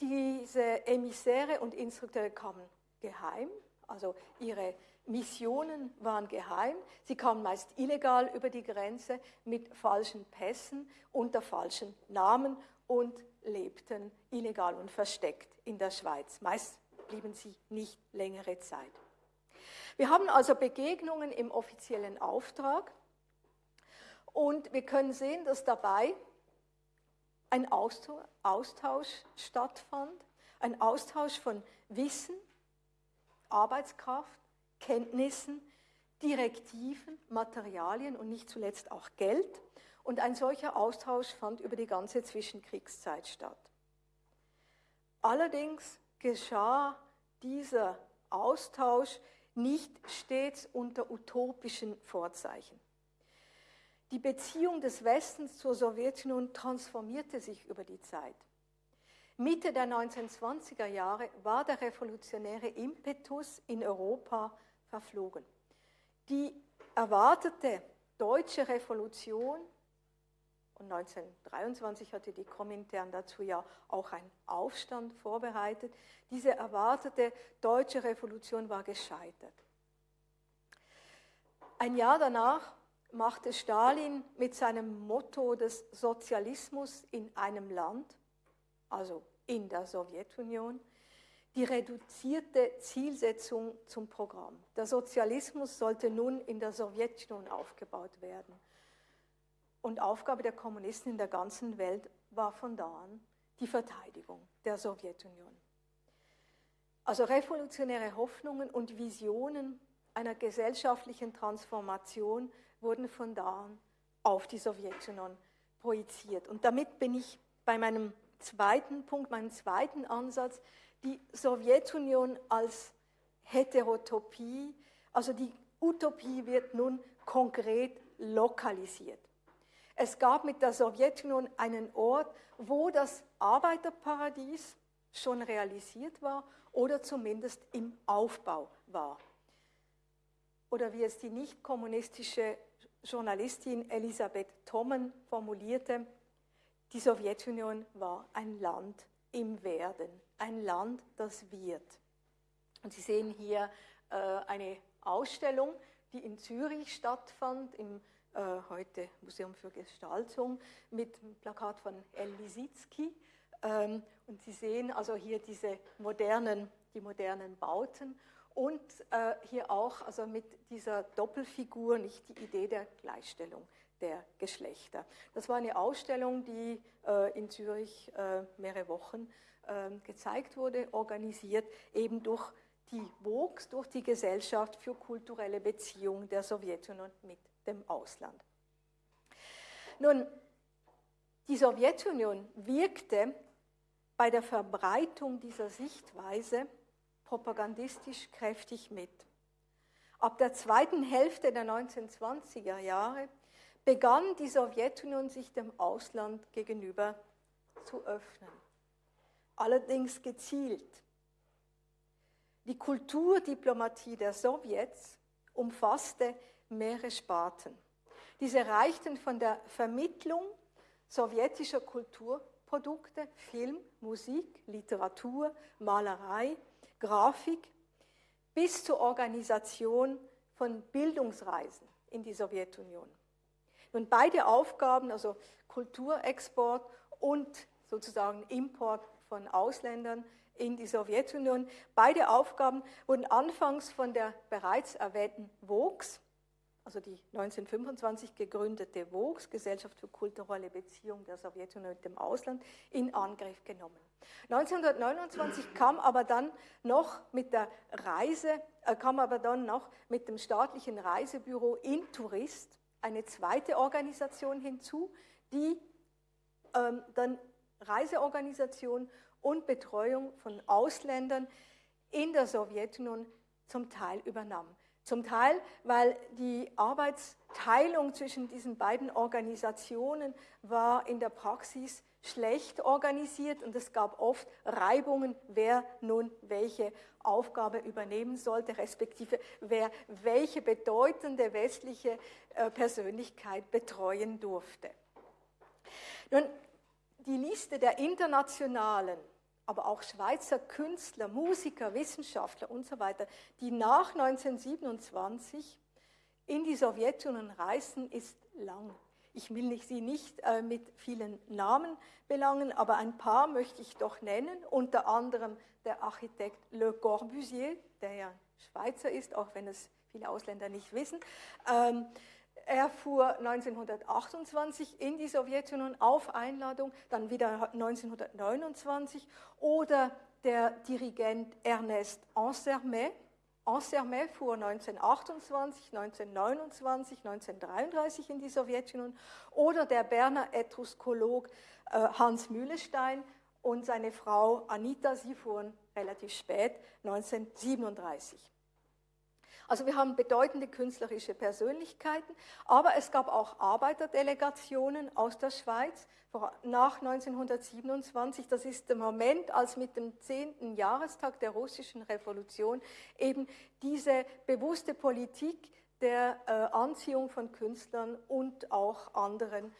diese Emissäre und Instrukteure kamen geheim, also ihre Missionen waren geheim. Sie kamen meist illegal über die Grenze mit falschen Pässen unter falschen Namen und lebten illegal und versteckt in der Schweiz. Meist blieben sie nicht längere Zeit. Wir haben also Begegnungen im offiziellen Auftrag und wir können sehen, dass dabei ein Austausch stattfand, ein Austausch von Wissen, Arbeitskraft, Kenntnissen, Direktiven, Materialien und nicht zuletzt auch Geld. Und ein solcher Austausch fand über die ganze Zwischenkriegszeit statt. Allerdings geschah dieser Austausch nicht stets unter utopischen Vorzeichen. Die Beziehung des Westens zur Sowjetunion transformierte sich über die Zeit. Mitte der 1920er Jahre war der revolutionäre Impetus in Europa verflogen. Die erwartete deutsche Revolution, und 1923 hatte die Komintern dazu ja auch einen Aufstand vorbereitet, diese erwartete deutsche Revolution war gescheitert. Ein Jahr danach machte Stalin mit seinem Motto des Sozialismus in einem Land, also in der Sowjetunion, die reduzierte Zielsetzung zum Programm. Der Sozialismus sollte nun in der Sowjetunion aufgebaut werden. Und Aufgabe der Kommunisten in der ganzen Welt war von da an die Verteidigung der Sowjetunion. Also revolutionäre Hoffnungen und Visionen einer gesellschaftlichen Transformation wurden von da an auf die Sowjetunion projiziert. Und damit bin ich bei meinem zweiten Punkt, meinem zweiten Ansatz, die Sowjetunion als Heterotopie, also die Utopie wird nun konkret lokalisiert. Es gab mit der Sowjetunion einen Ort, wo das Arbeiterparadies schon realisiert war oder zumindest im Aufbau war. Oder wie es die nicht kommunistische Journalistin Elisabeth Thommen formulierte, die Sowjetunion war ein Land im Werden, ein Land, das wird. Und Sie sehen hier äh, eine Ausstellung, die in Zürich stattfand, im äh, heute Museum für Gestaltung, mit einem Plakat von El. Ähm, und Sie sehen also hier diese modernen, die modernen Bauten und äh, hier auch also mit dieser Doppelfigur nicht die Idee der Gleichstellung der Geschlechter. Das war eine Ausstellung, die äh, in Zürich äh, mehrere Wochen äh, gezeigt wurde, organisiert eben durch die WOGS, durch die Gesellschaft für kulturelle Beziehungen der Sowjetunion mit dem Ausland. Nun, die Sowjetunion wirkte bei der Verbreitung dieser Sichtweise propagandistisch kräftig mit. Ab der zweiten Hälfte der 1920er Jahre begann die Sowjetunion sich dem Ausland gegenüber zu öffnen. Allerdings gezielt. Die Kulturdiplomatie der Sowjets umfasste mehrere Sparten. Diese reichten von der Vermittlung sowjetischer Kulturprodukte, Film, Musik, Literatur, Malerei, Grafik bis zur Organisation von Bildungsreisen in die Sowjetunion. Nun beide Aufgaben, also Kulturexport und sozusagen Import von Ausländern in die Sowjetunion, beide Aufgaben wurden anfangs von der bereits erwähnten WOGS, also die 1925 gegründete WOGS, Gesellschaft für kulturelle Beziehungen der Sowjetunion mit dem Ausland, in Angriff genommen. 1929 kam aber dann noch mit der Reise, äh, kam aber dann noch mit dem staatlichen Reisebüro Intourist eine zweite Organisation hinzu, die ähm, dann Reiseorganisation und Betreuung von Ausländern in der Sowjetunion zum Teil übernahm. Zum Teil, weil die Arbeitsteilung zwischen diesen beiden Organisationen war in der Praxis schlecht organisiert und es gab oft Reibungen, wer nun welche Aufgabe übernehmen sollte, respektive wer welche bedeutende westliche äh, Persönlichkeit betreuen durfte. Nun, die Liste der internationalen aber auch Schweizer Künstler, Musiker, Wissenschaftler und so weiter, die nach 1927 in die Sowjetunion reisten, ist lang. Ich will sie nicht äh, mit vielen Namen belangen, aber ein paar möchte ich doch nennen, unter anderem der Architekt Le Corbusier, der ja Schweizer ist, auch wenn es viele Ausländer nicht wissen. Ähm, er fuhr 1928 in die Sowjetunion auf Einladung, dann wieder 1929. Oder der Dirigent Ernest Ansermet. Ansermet fuhr 1928, 1929, 1933 in die Sowjetunion. Oder der Berner Etruskologe äh, Hans Mühlestein und seine Frau Anita, sie fuhren relativ spät, 1937. Also wir haben bedeutende künstlerische Persönlichkeiten, aber es gab auch Arbeiterdelegationen aus der Schweiz nach 1927. Das ist der Moment, als mit dem 10. Jahrestag der russischen Revolution eben diese bewusste Politik der äh, Anziehung von Künstlern und auch anderen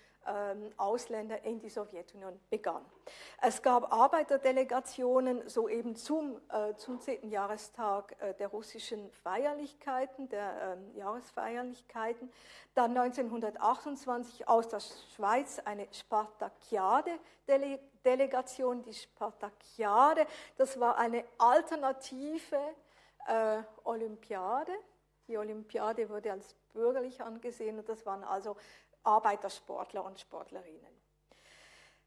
Ausländer in die Sowjetunion begann. Es gab Arbeiterdelegationen so eben zum, äh, zum 10. Jahrestag äh, der russischen Feierlichkeiten, der ähm, Jahresfeierlichkeiten. Dann 1928 aus der Schweiz eine Spartakiade-Delegation. Die Spartakiade, das war eine alternative äh, Olympiade. Die Olympiade wurde als bürgerlich angesehen und das waren also Arbeitersportler und Sportlerinnen.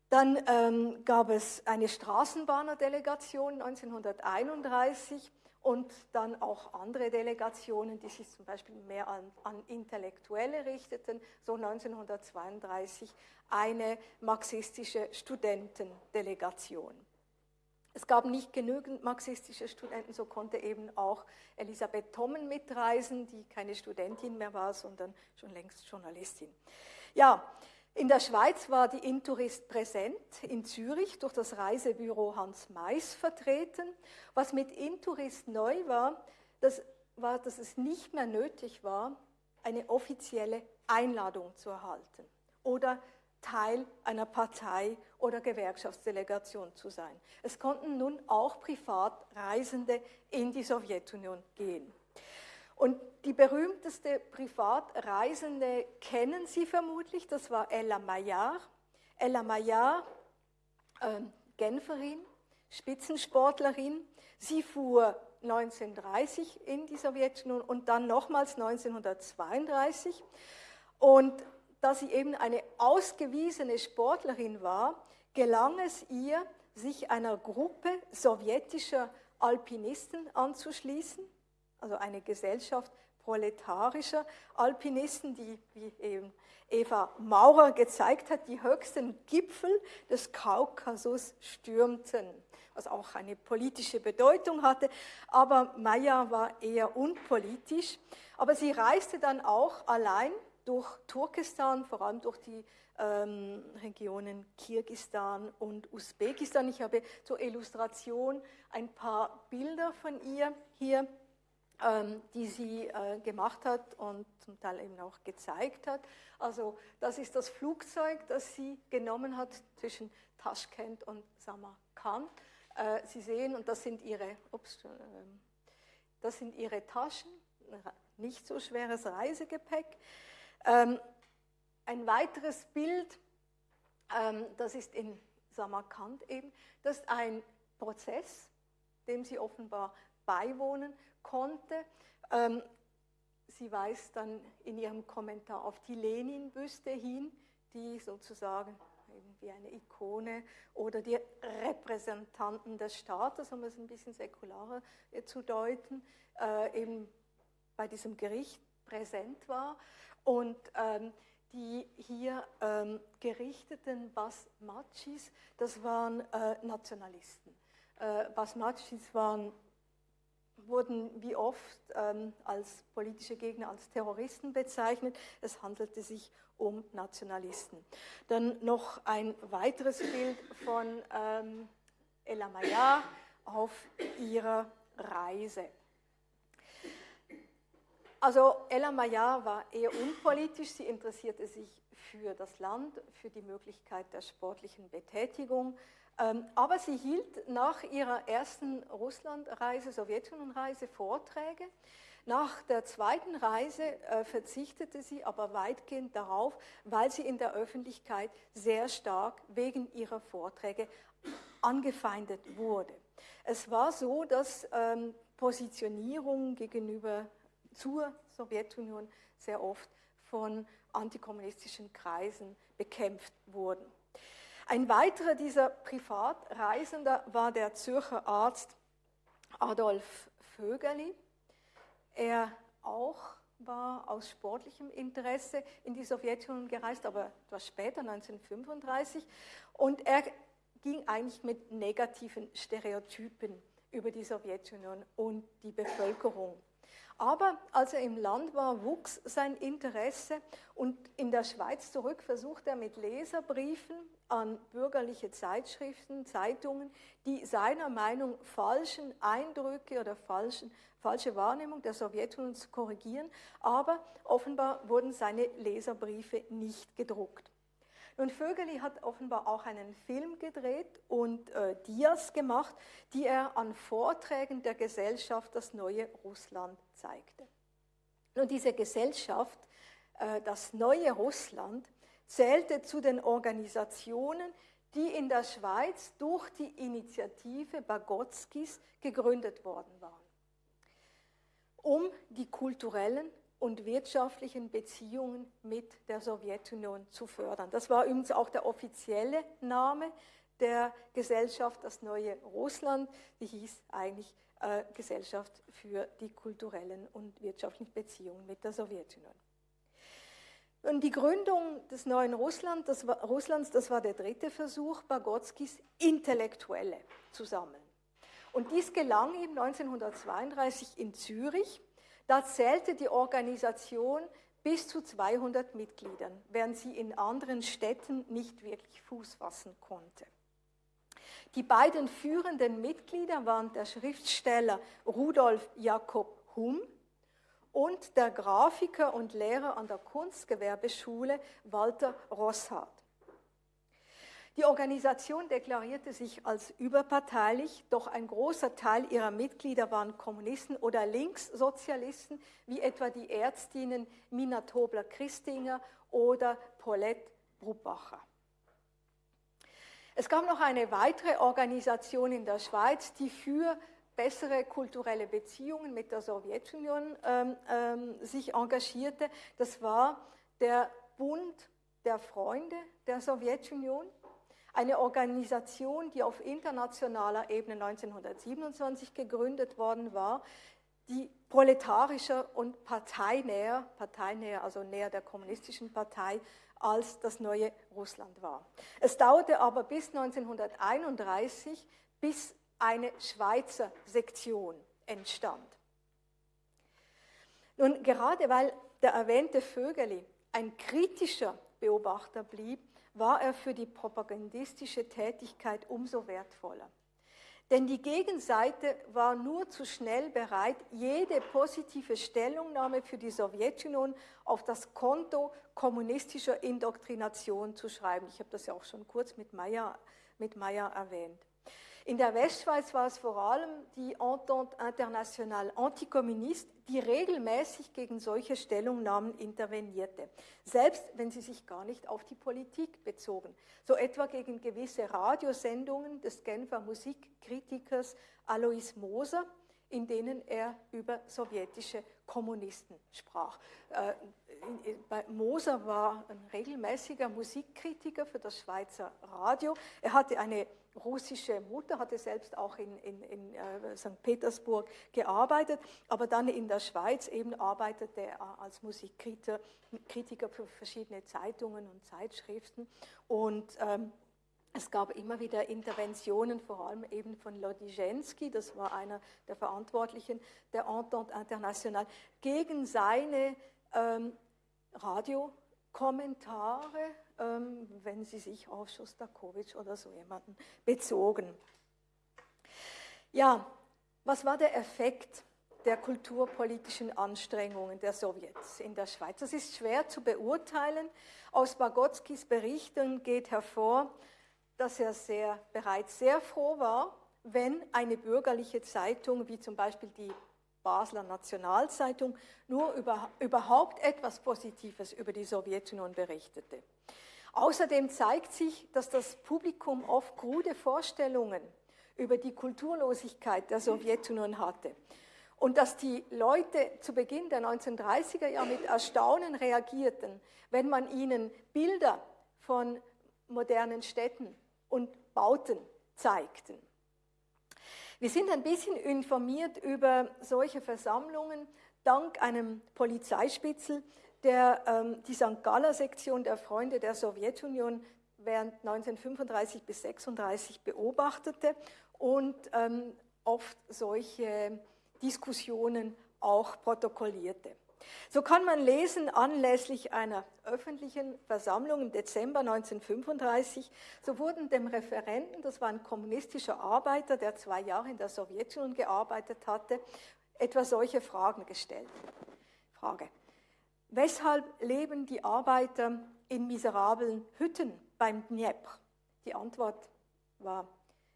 Dann ähm, gab es eine Straßenbahnerdelegation 1931 und dann auch andere Delegationen, die sich zum Beispiel mehr an, an Intellektuelle richteten, so 1932 eine marxistische Studentendelegation. Es gab nicht genügend marxistische Studenten, so konnte eben auch Elisabeth Tommen mitreisen, die keine Studentin mehr war, sondern schon längst Journalistin. Ja, in der Schweiz war die Intourist präsent, in Zürich durch das Reisebüro Hans Mais vertreten. Was mit Intourist neu war, das war, dass es nicht mehr nötig war, eine offizielle Einladung zu erhalten oder Teil einer Partei oder Gewerkschaftsdelegation zu sein. Es konnten nun auch Privatreisende in die Sowjetunion gehen. Und die berühmteste Privatreisende kennen Sie vermutlich, das war Ella Maillard. Ella Maillard, äh, Genferin, Spitzensportlerin. Sie fuhr 1930 in die Sowjetunion und dann nochmals 1932. Und da sie eben eine ausgewiesene Sportlerin war, gelang es ihr, sich einer Gruppe sowjetischer Alpinisten anzuschließen, also eine Gesellschaft proletarischer Alpinisten, die, wie eben Eva Maurer gezeigt hat, die höchsten Gipfel des Kaukasus stürmten, was auch eine politische Bedeutung hatte. Aber Maya war eher unpolitisch. Aber sie reiste dann auch allein durch Turkestan, vor allem durch die ähm, Regionen Kirgistan und Usbekistan. Ich habe zur Illustration ein paar Bilder von ihr hier, ähm, die sie äh, gemacht hat und zum Teil eben auch gezeigt hat. Also das ist das Flugzeug, das sie genommen hat zwischen Taschkent und Samarkand. Äh, sie sehen, und das sind ihre, ups, äh, das sind ihre Taschen, nicht so schweres Reisegepäck. Ähm, ein weiteres Bild, ähm, das ist in Samarkand eben, das ist ein Prozess, dem sie offenbar beiwohnen konnte. Ähm, sie weist dann in ihrem Kommentar auf die Lenin-Büste hin, die sozusagen wie eine Ikone oder die Repräsentanten des Staates, um es ein bisschen säkularer äh, zu deuten, äh, eben bei diesem Gericht präsent war. Und ähm, die hier ähm, gerichteten Basmachis, das waren äh, Nationalisten. Äh, Basmachis waren, wurden wie oft ähm, als politische Gegner, als Terroristen bezeichnet. Es handelte sich um Nationalisten. Dann noch ein weiteres Bild von ähm, Ella Maillard auf ihrer Reise. Also Ella Maillard war eher unpolitisch, sie interessierte sich für das Land, für die Möglichkeit der sportlichen Betätigung, ähm, aber sie hielt nach ihrer ersten Russlandreise, Sowjetunion-Reise Vorträge. Nach der zweiten Reise äh, verzichtete sie aber weitgehend darauf, weil sie in der Öffentlichkeit sehr stark wegen ihrer Vorträge angefeindet wurde. Es war so, dass ähm, Positionierung gegenüber zur Sowjetunion sehr oft von antikommunistischen Kreisen bekämpft wurden. Ein weiterer dieser Privatreisender war der Zürcher Arzt Adolf Vögerli. Er auch war aus sportlichem Interesse in die Sowjetunion gereist, aber etwas später, 1935. Und er ging eigentlich mit negativen Stereotypen über die Sowjetunion und die Bevölkerung. Aber als er im Land war, wuchs sein Interesse und in der Schweiz zurück versuchte er mit Leserbriefen an bürgerliche Zeitschriften, Zeitungen, die seiner Meinung falschen Eindrücke oder falschen, falsche Wahrnehmung der Sowjetunion zu korrigieren, aber offenbar wurden seine Leserbriefe nicht gedruckt. Nun, Vögeli hat offenbar auch einen Film gedreht und äh, Dias gemacht, die er an Vorträgen der Gesellschaft Das neue Russland zeigte. Nun, diese Gesellschaft, äh, das neue Russland, zählte zu den Organisationen, die in der Schweiz durch die Initiative Bagotskis gegründet worden waren, um die kulturellen und wirtschaftlichen Beziehungen mit der Sowjetunion zu fördern. Das war übrigens auch der offizielle Name der Gesellschaft, das neue Russland, die hieß eigentlich äh, Gesellschaft für die kulturellen und wirtschaftlichen Beziehungen mit der Sowjetunion. Und die Gründung des neuen Russland, das war, Russlands, das war der dritte Versuch, Bagotskis Intellektuelle zu sammeln. Und dies gelang ihm 1932 in Zürich da zählte die Organisation bis zu 200 Mitgliedern, während sie in anderen Städten nicht wirklich Fuß fassen konnte. Die beiden führenden Mitglieder waren der Schriftsteller Rudolf Jakob Hum und der Grafiker und Lehrer an der Kunstgewerbeschule Walter Rosshardt. Die Organisation deklarierte sich als überparteilich, doch ein großer Teil ihrer Mitglieder waren Kommunisten oder Linkssozialisten, wie etwa die Ärztinnen Mina Tobler-Christinger oder Paulette Brubacher. Es gab noch eine weitere Organisation in der Schweiz, die für bessere kulturelle Beziehungen mit der Sowjetunion ähm, ähm, sich engagierte. Das war der Bund der Freunde der Sowjetunion eine Organisation, die auf internationaler Ebene 1927 gegründet worden war, die proletarischer und parteinäher, parteinäher, also näher der kommunistischen Partei, als das neue Russland war. Es dauerte aber bis 1931, bis eine Schweizer Sektion entstand. Nun, gerade weil der erwähnte Vögeli ein kritischer Beobachter blieb, war er für die propagandistische Tätigkeit umso wertvoller. Denn die Gegenseite war nur zu schnell bereit, jede positive Stellungnahme für die Sowjetunion auf das Konto kommunistischer Indoktrination zu schreiben. Ich habe das ja auch schon kurz mit Meyer, mit Meyer erwähnt. In der Westschweiz war es vor allem die Entente Internationale Antikommunist, die regelmäßig gegen solche Stellungnahmen intervenierte, selbst wenn sie sich gar nicht auf die Politik bezogen. So etwa gegen gewisse Radiosendungen des Genfer Musikkritikers Alois Moser, in denen er über sowjetische Kommunisten sprach. Äh, Moser war ein regelmäßiger Musikkritiker für das Schweizer Radio. Er hatte eine russische Mutter, hatte selbst auch in, in, in äh, St. Petersburg gearbeitet, aber dann in der Schweiz eben arbeitete er als Musikkritiker Kritiker für verschiedene Zeitungen und Zeitschriften. Und ähm, es gab immer wieder Interventionen, vor allem eben von Lodizhensky, das war einer der Verantwortlichen der Entente Internationale, gegen seine ähm, Radiokommentare wenn sie sich auf Schostakowitsch oder so jemanden bezogen. Ja, was war der Effekt der kulturpolitischen Anstrengungen der Sowjets in der Schweiz? Das ist schwer zu beurteilen. Aus Bagotskis Berichten geht hervor, dass er sehr, bereits sehr froh war, wenn eine bürgerliche Zeitung wie zum Beispiel die Basler Nationalzeitung nur über, überhaupt etwas Positives über die Sowjetunion berichtete. Außerdem zeigt sich, dass das Publikum oft krude Vorstellungen über die Kulturlosigkeit der Sowjetunion hatte. und dass die Leute zu Beginn der 1930er Jahre mit Erstaunen reagierten, wenn man ihnen Bilder von modernen Städten und Bauten zeigten. Wir sind ein bisschen informiert über solche Versammlungen dank einem Polizeispitzel, der ähm, die St. Galler-Sektion der Freunde der Sowjetunion während 1935 bis 1936 beobachtete und ähm, oft solche Diskussionen auch protokollierte. So kann man lesen, anlässlich einer öffentlichen Versammlung im Dezember 1935, so wurden dem Referenten, das war ein kommunistischer Arbeiter, der zwei Jahre in der Sowjetunion gearbeitet hatte, etwa solche Fragen gestellt. Frage. Weshalb leben die Arbeiter in miserablen Hütten beim Dnepr? Die Antwort war,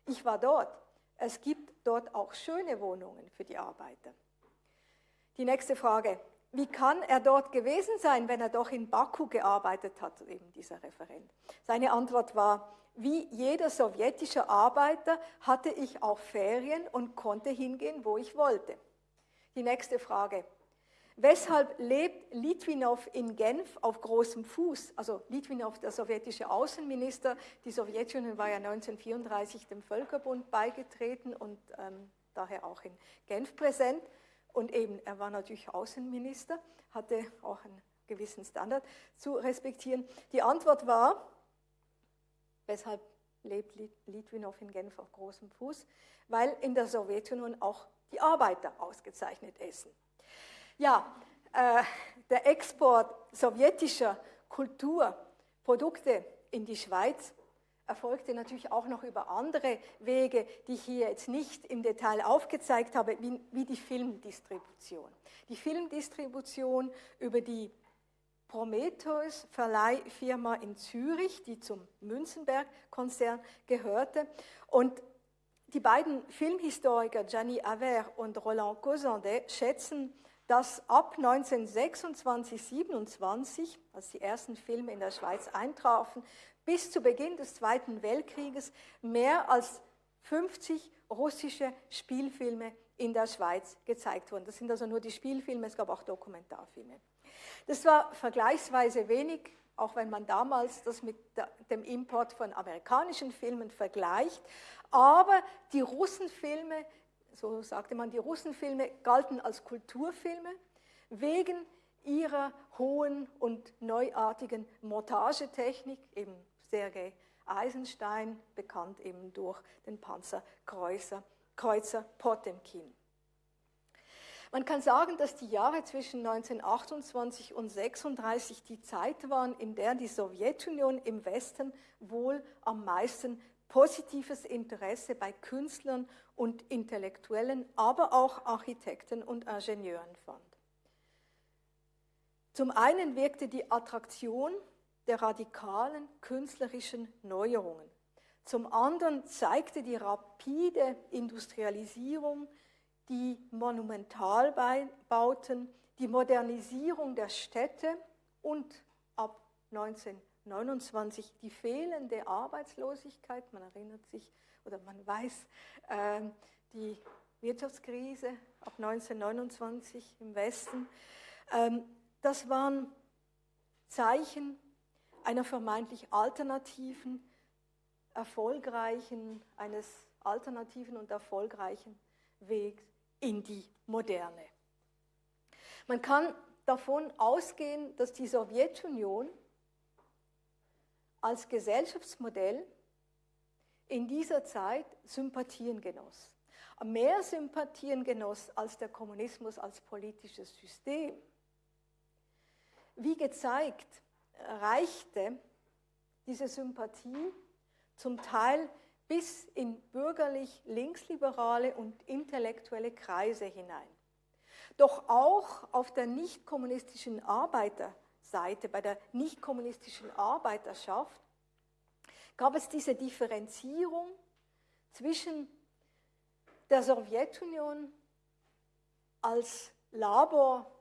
ich war dort. Es gibt dort auch schöne Wohnungen für die Arbeiter. Die nächste Frage, wie kann er dort gewesen sein, wenn er doch in Baku gearbeitet hat, eben dieser Referent? Seine Antwort war, wie jeder sowjetische Arbeiter hatte ich auch Ferien und konnte hingehen, wo ich wollte. Die nächste Frage. Weshalb lebt Litwinow in Genf auf großem Fuß? Also Litwinow, der sowjetische Außenminister, die Sowjetunion war ja 1934 dem Völkerbund beigetreten und ähm, daher auch in Genf präsent. Und eben, er war natürlich Außenminister, hatte auch einen gewissen Standard zu respektieren. Die Antwort war, weshalb lebt Litwinow in Genf auf großem Fuß? Weil in der Sowjetunion auch die Arbeiter ausgezeichnet essen. Ja, äh, der Export sowjetischer Kulturprodukte in die Schweiz erfolgte natürlich auch noch über andere Wege, die ich hier jetzt nicht im Detail aufgezeigt habe, wie, wie die Filmdistribution. Die Filmdistribution über die Prometheus Verleihfirma in Zürich, die zum Münzenberg-Konzern gehörte. Und die beiden Filmhistoriker Gianni Aver und Roland Causandet schätzen, dass ab 1926, 27, als die ersten Filme in der Schweiz eintrafen, bis zu Beginn des Zweiten Weltkrieges mehr als 50 russische Spielfilme in der Schweiz gezeigt wurden. Das sind also nur die Spielfilme, es gab auch Dokumentarfilme. Das war vergleichsweise wenig, auch wenn man damals das mit dem Import von amerikanischen Filmen vergleicht. Aber die Russenfilme, so sagte man, die Russenfilme galten als Kulturfilme wegen ihrer hohen und neuartigen Montagetechnik, eben Sergei Eisenstein, bekannt eben durch den Panzerkreuzer Kreuzer Potemkin. Man kann sagen, dass die Jahre zwischen 1928 und 1936 die Zeit waren, in der die Sowjetunion im Westen wohl am meisten positives Interesse bei Künstlern und Intellektuellen, aber auch Architekten und Ingenieuren fand. Zum einen wirkte die Attraktion der radikalen künstlerischen Neuerungen. Zum anderen zeigte die rapide Industrialisierung, die Monumentalbauten, die Modernisierung der Städte und ab 1929 die fehlende Arbeitslosigkeit. Man erinnert sich oder man weiß, äh, die Wirtschaftskrise ab 1929 im Westen. Ähm, das waren Zeichen einer vermeintlich alternativen, erfolgreichen, eines alternativen und erfolgreichen Wegs in die Moderne. Man kann davon ausgehen, dass die Sowjetunion als Gesellschaftsmodell in dieser Zeit Sympathien genoss. Mehr Sympathien genoss als der Kommunismus als politisches System. Wie gezeigt, reichte diese Sympathie zum Teil bis in bürgerlich linksliberale und intellektuelle Kreise hinein. Doch auch auf der nicht-kommunistischen Arbeiterseite, bei der nicht-kommunistischen Arbeiterschaft, gab es diese Differenzierung zwischen der Sowjetunion als Labor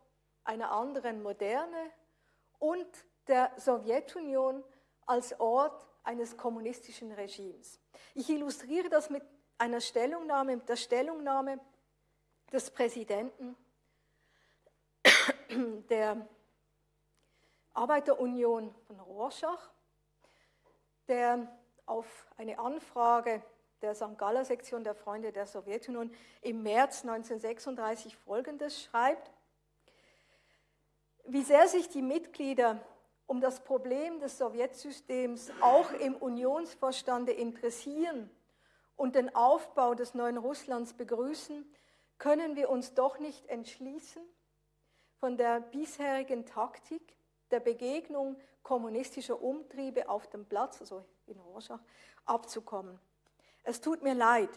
einer anderen Moderne und der Sowjetunion als Ort eines kommunistischen Regimes. Ich illustriere das mit einer Stellungnahme, mit der Stellungnahme des Präsidenten der Arbeiterunion von Rorschach, der auf eine Anfrage der St. Galler Sektion der Freunde der Sowjetunion im März 1936 Folgendes schreibt. Wie sehr sich die Mitglieder um das Problem des Sowjetsystems auch im Unionsvorstande interessieren und den Aufbau des neuen Russlands begrüßen, können wir uns doch nicht entschließen, von der bisherigen Taktik der Begegnung kommunistischer Umtriebe auf dem Platz, also in Rorschach, abzukommen. Es tut mir leid,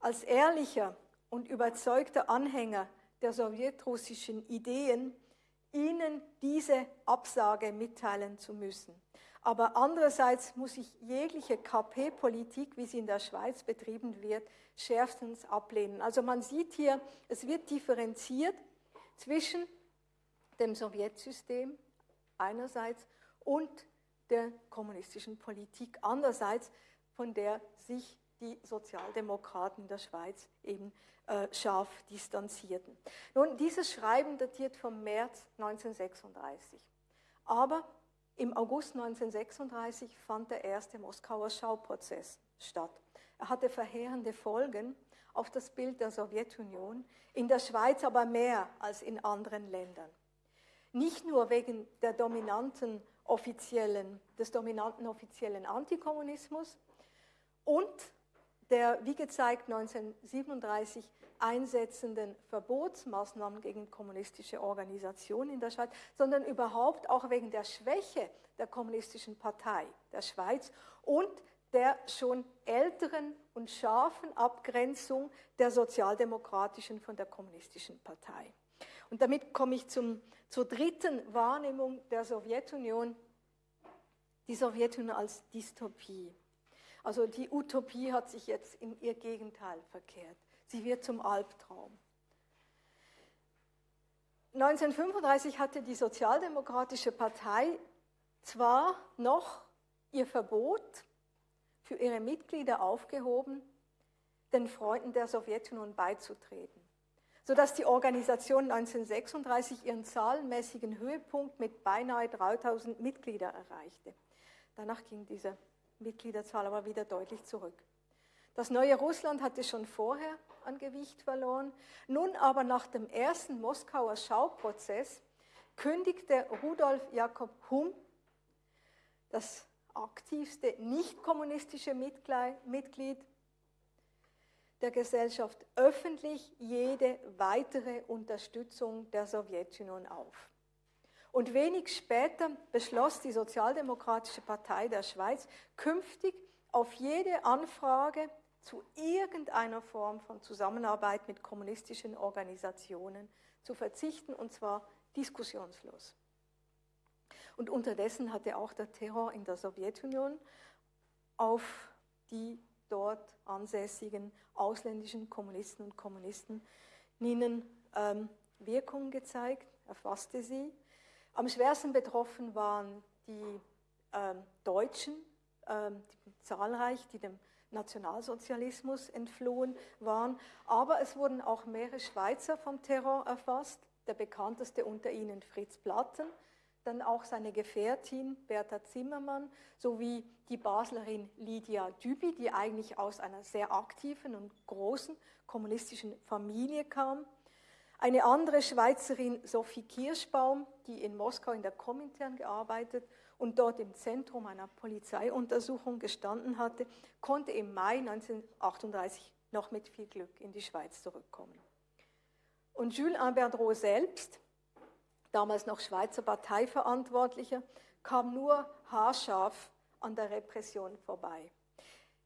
als ehrlicher und überzeugter Anhänger der sowjetrussischen Ideen Ihnen diese Absage mitteilen zu müssen. Aber andererseits muss ich jegliche KP-Politik, wie sie in der Schweiz betrieben wird, schärfstens ablehnen. Also man sieht hier, es wird differenziert zwischen dem Sowjetsystem einerseits und der kommunistischen Politik andererseits, von der sich die Sozialdemokraten der Schweiz eben äh, scharf distanzierten. Nun, dieses Schreiben datiert vom März 1936. Aber im August 1936 fand der erste Moskauer Schauprozess statt. Er hatte verheerende Folgen auf das Bild der Sowjetunion, in der Schweiz aber mehr als in anderen Ländern. Nicht nur wegen der dominanten offiziellen, des dominanten offiziellen Antikommunismus und der, wie gezeigt, 1937 einsetzenden Verbotsmaßnahmen gegen kommunistische Organisationen in der Schweiz, sondern überhaupt auch wegen der Schwäche der kommunistischen Partei der Schweiz und der schon älteren und scharfen Abgrenzung der sozialdemokratischen von der kommunistischen Partei. Und damit komme ich zum, zur dritten Wahrnehmung der Sowjetunion, die Sowjetunion als Dystopie. Also die Utopie hat sich jetzt in ihr Gegenteil verkehrt. Sie wird zum Albtraum. 1935 hatte die Sozialdemokratische Partei zwar noch ihr Verbot für ihre Mitglieder aufgehoben, den Freunden der Sowjetunion beizutreten, sodass die Organisation 1936 ihren zahlenmäßigen Höhepunkt mit beinahe 3000 Mitgliedern erreichte. Danach ging diese Mitgliederzahl aber wieder deutlich zurück. Das neue Russland hatte schon vorher an Gewicht verloren. Nun aber nach dem ersten Moskauer Schauprozess kündigte Rudolf Jakob Hum, das aktivste nicht-kommunistische Mitglied der Gesellschaft, öffentlich jede weitere Unterstützung der Sowjetunion auf. Und wenig später beschloss die Sozialdemokratische Partei der Schweiz, künftig auf jede Anfrage zu irgendeiner Form von Zusammenarbeit mit kommunistischen Organisationen zu verzichten, und zwar diskussionslos. Und unterdessen hatte auch der Terror in der Sowjetunion auf die dort ansässigen ausländischen Kommunisten und Kommunistinnen ähm, Wirkung gezeigt, erfasste sie am schwersten betroffen waren die äh, Deutschen, äh, die, zahlreich, die dem Nationalsozialismus entflohen waren. Aber es wurden auch mehrere Schweizer vom Terror erfasst, der bekannteste unter ihnen Fritz Platten, dann auch seine Gefährtin Bertha Zimmermann sowie die Baslerin Lydia Dübi, die eigentlich aus einer sehr aktiven und großen kommunistischen Familie kam. Eine andere Schweizerin, Sophie Kirschbaum, die in Moskau in der Komintern gearbeitet und dort im Zentrum einer Polizeiuntersuchung gestanden hatte, konnte im Mai 1938 noch mit viel Glück in die Schweiz zurückkommen. Und Jules Imberdreau selbst, damals noch Schweizer Parteiverantwortlicher, kam nur haarscharf an der Repression vorbei.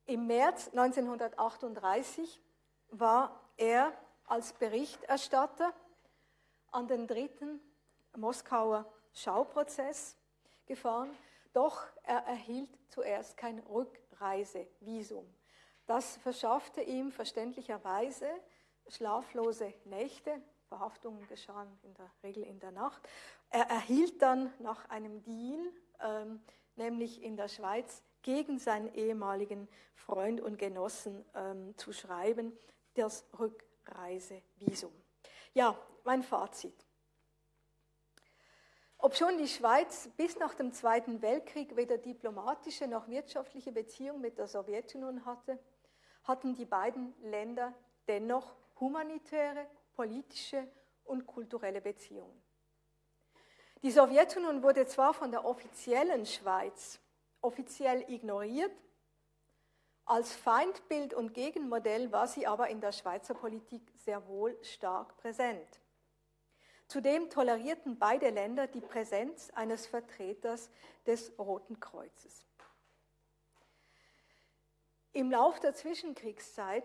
Im März 1938 war er als Berichterstatter an den dritten Moskauer Schauprozess gefahren, doch er erhielt zuerst kein Rückreisevisum. Das verschaffte ihm verständlicherweise schlaflose Nächte, Verhaftungen geschahen in der Regel in der Nacht. Er erhielt dann nach einem Deal, ähm, nämlich in der Schweiz, gegen seinen ehemaligen Freund und Genossen ähm, zu schreiben, das Rückreisevisum. Ja, mein Fazit. Obschon die Schweiz bis nach dem Zweiten Weltkrieg weder diplomatische noch wirtschaftliche Beziehungen mit der Sowjetunion hatte, hatten die beiden Länder dennoch humanitäre, politische und kulturelle Beziehungen. Die Sowjetunion wurde zwar von der offiziellen Schweiz offiziell ignoriert, als Feindbild und Gegenmodell war sie aber in der Schweizer Politik sehr wohl stark präsent. Zudem tolerierten beide Länder die Präsenz eines Vertreters des Roten Kreuzes. Im Lauf der Zwischenkriegszeit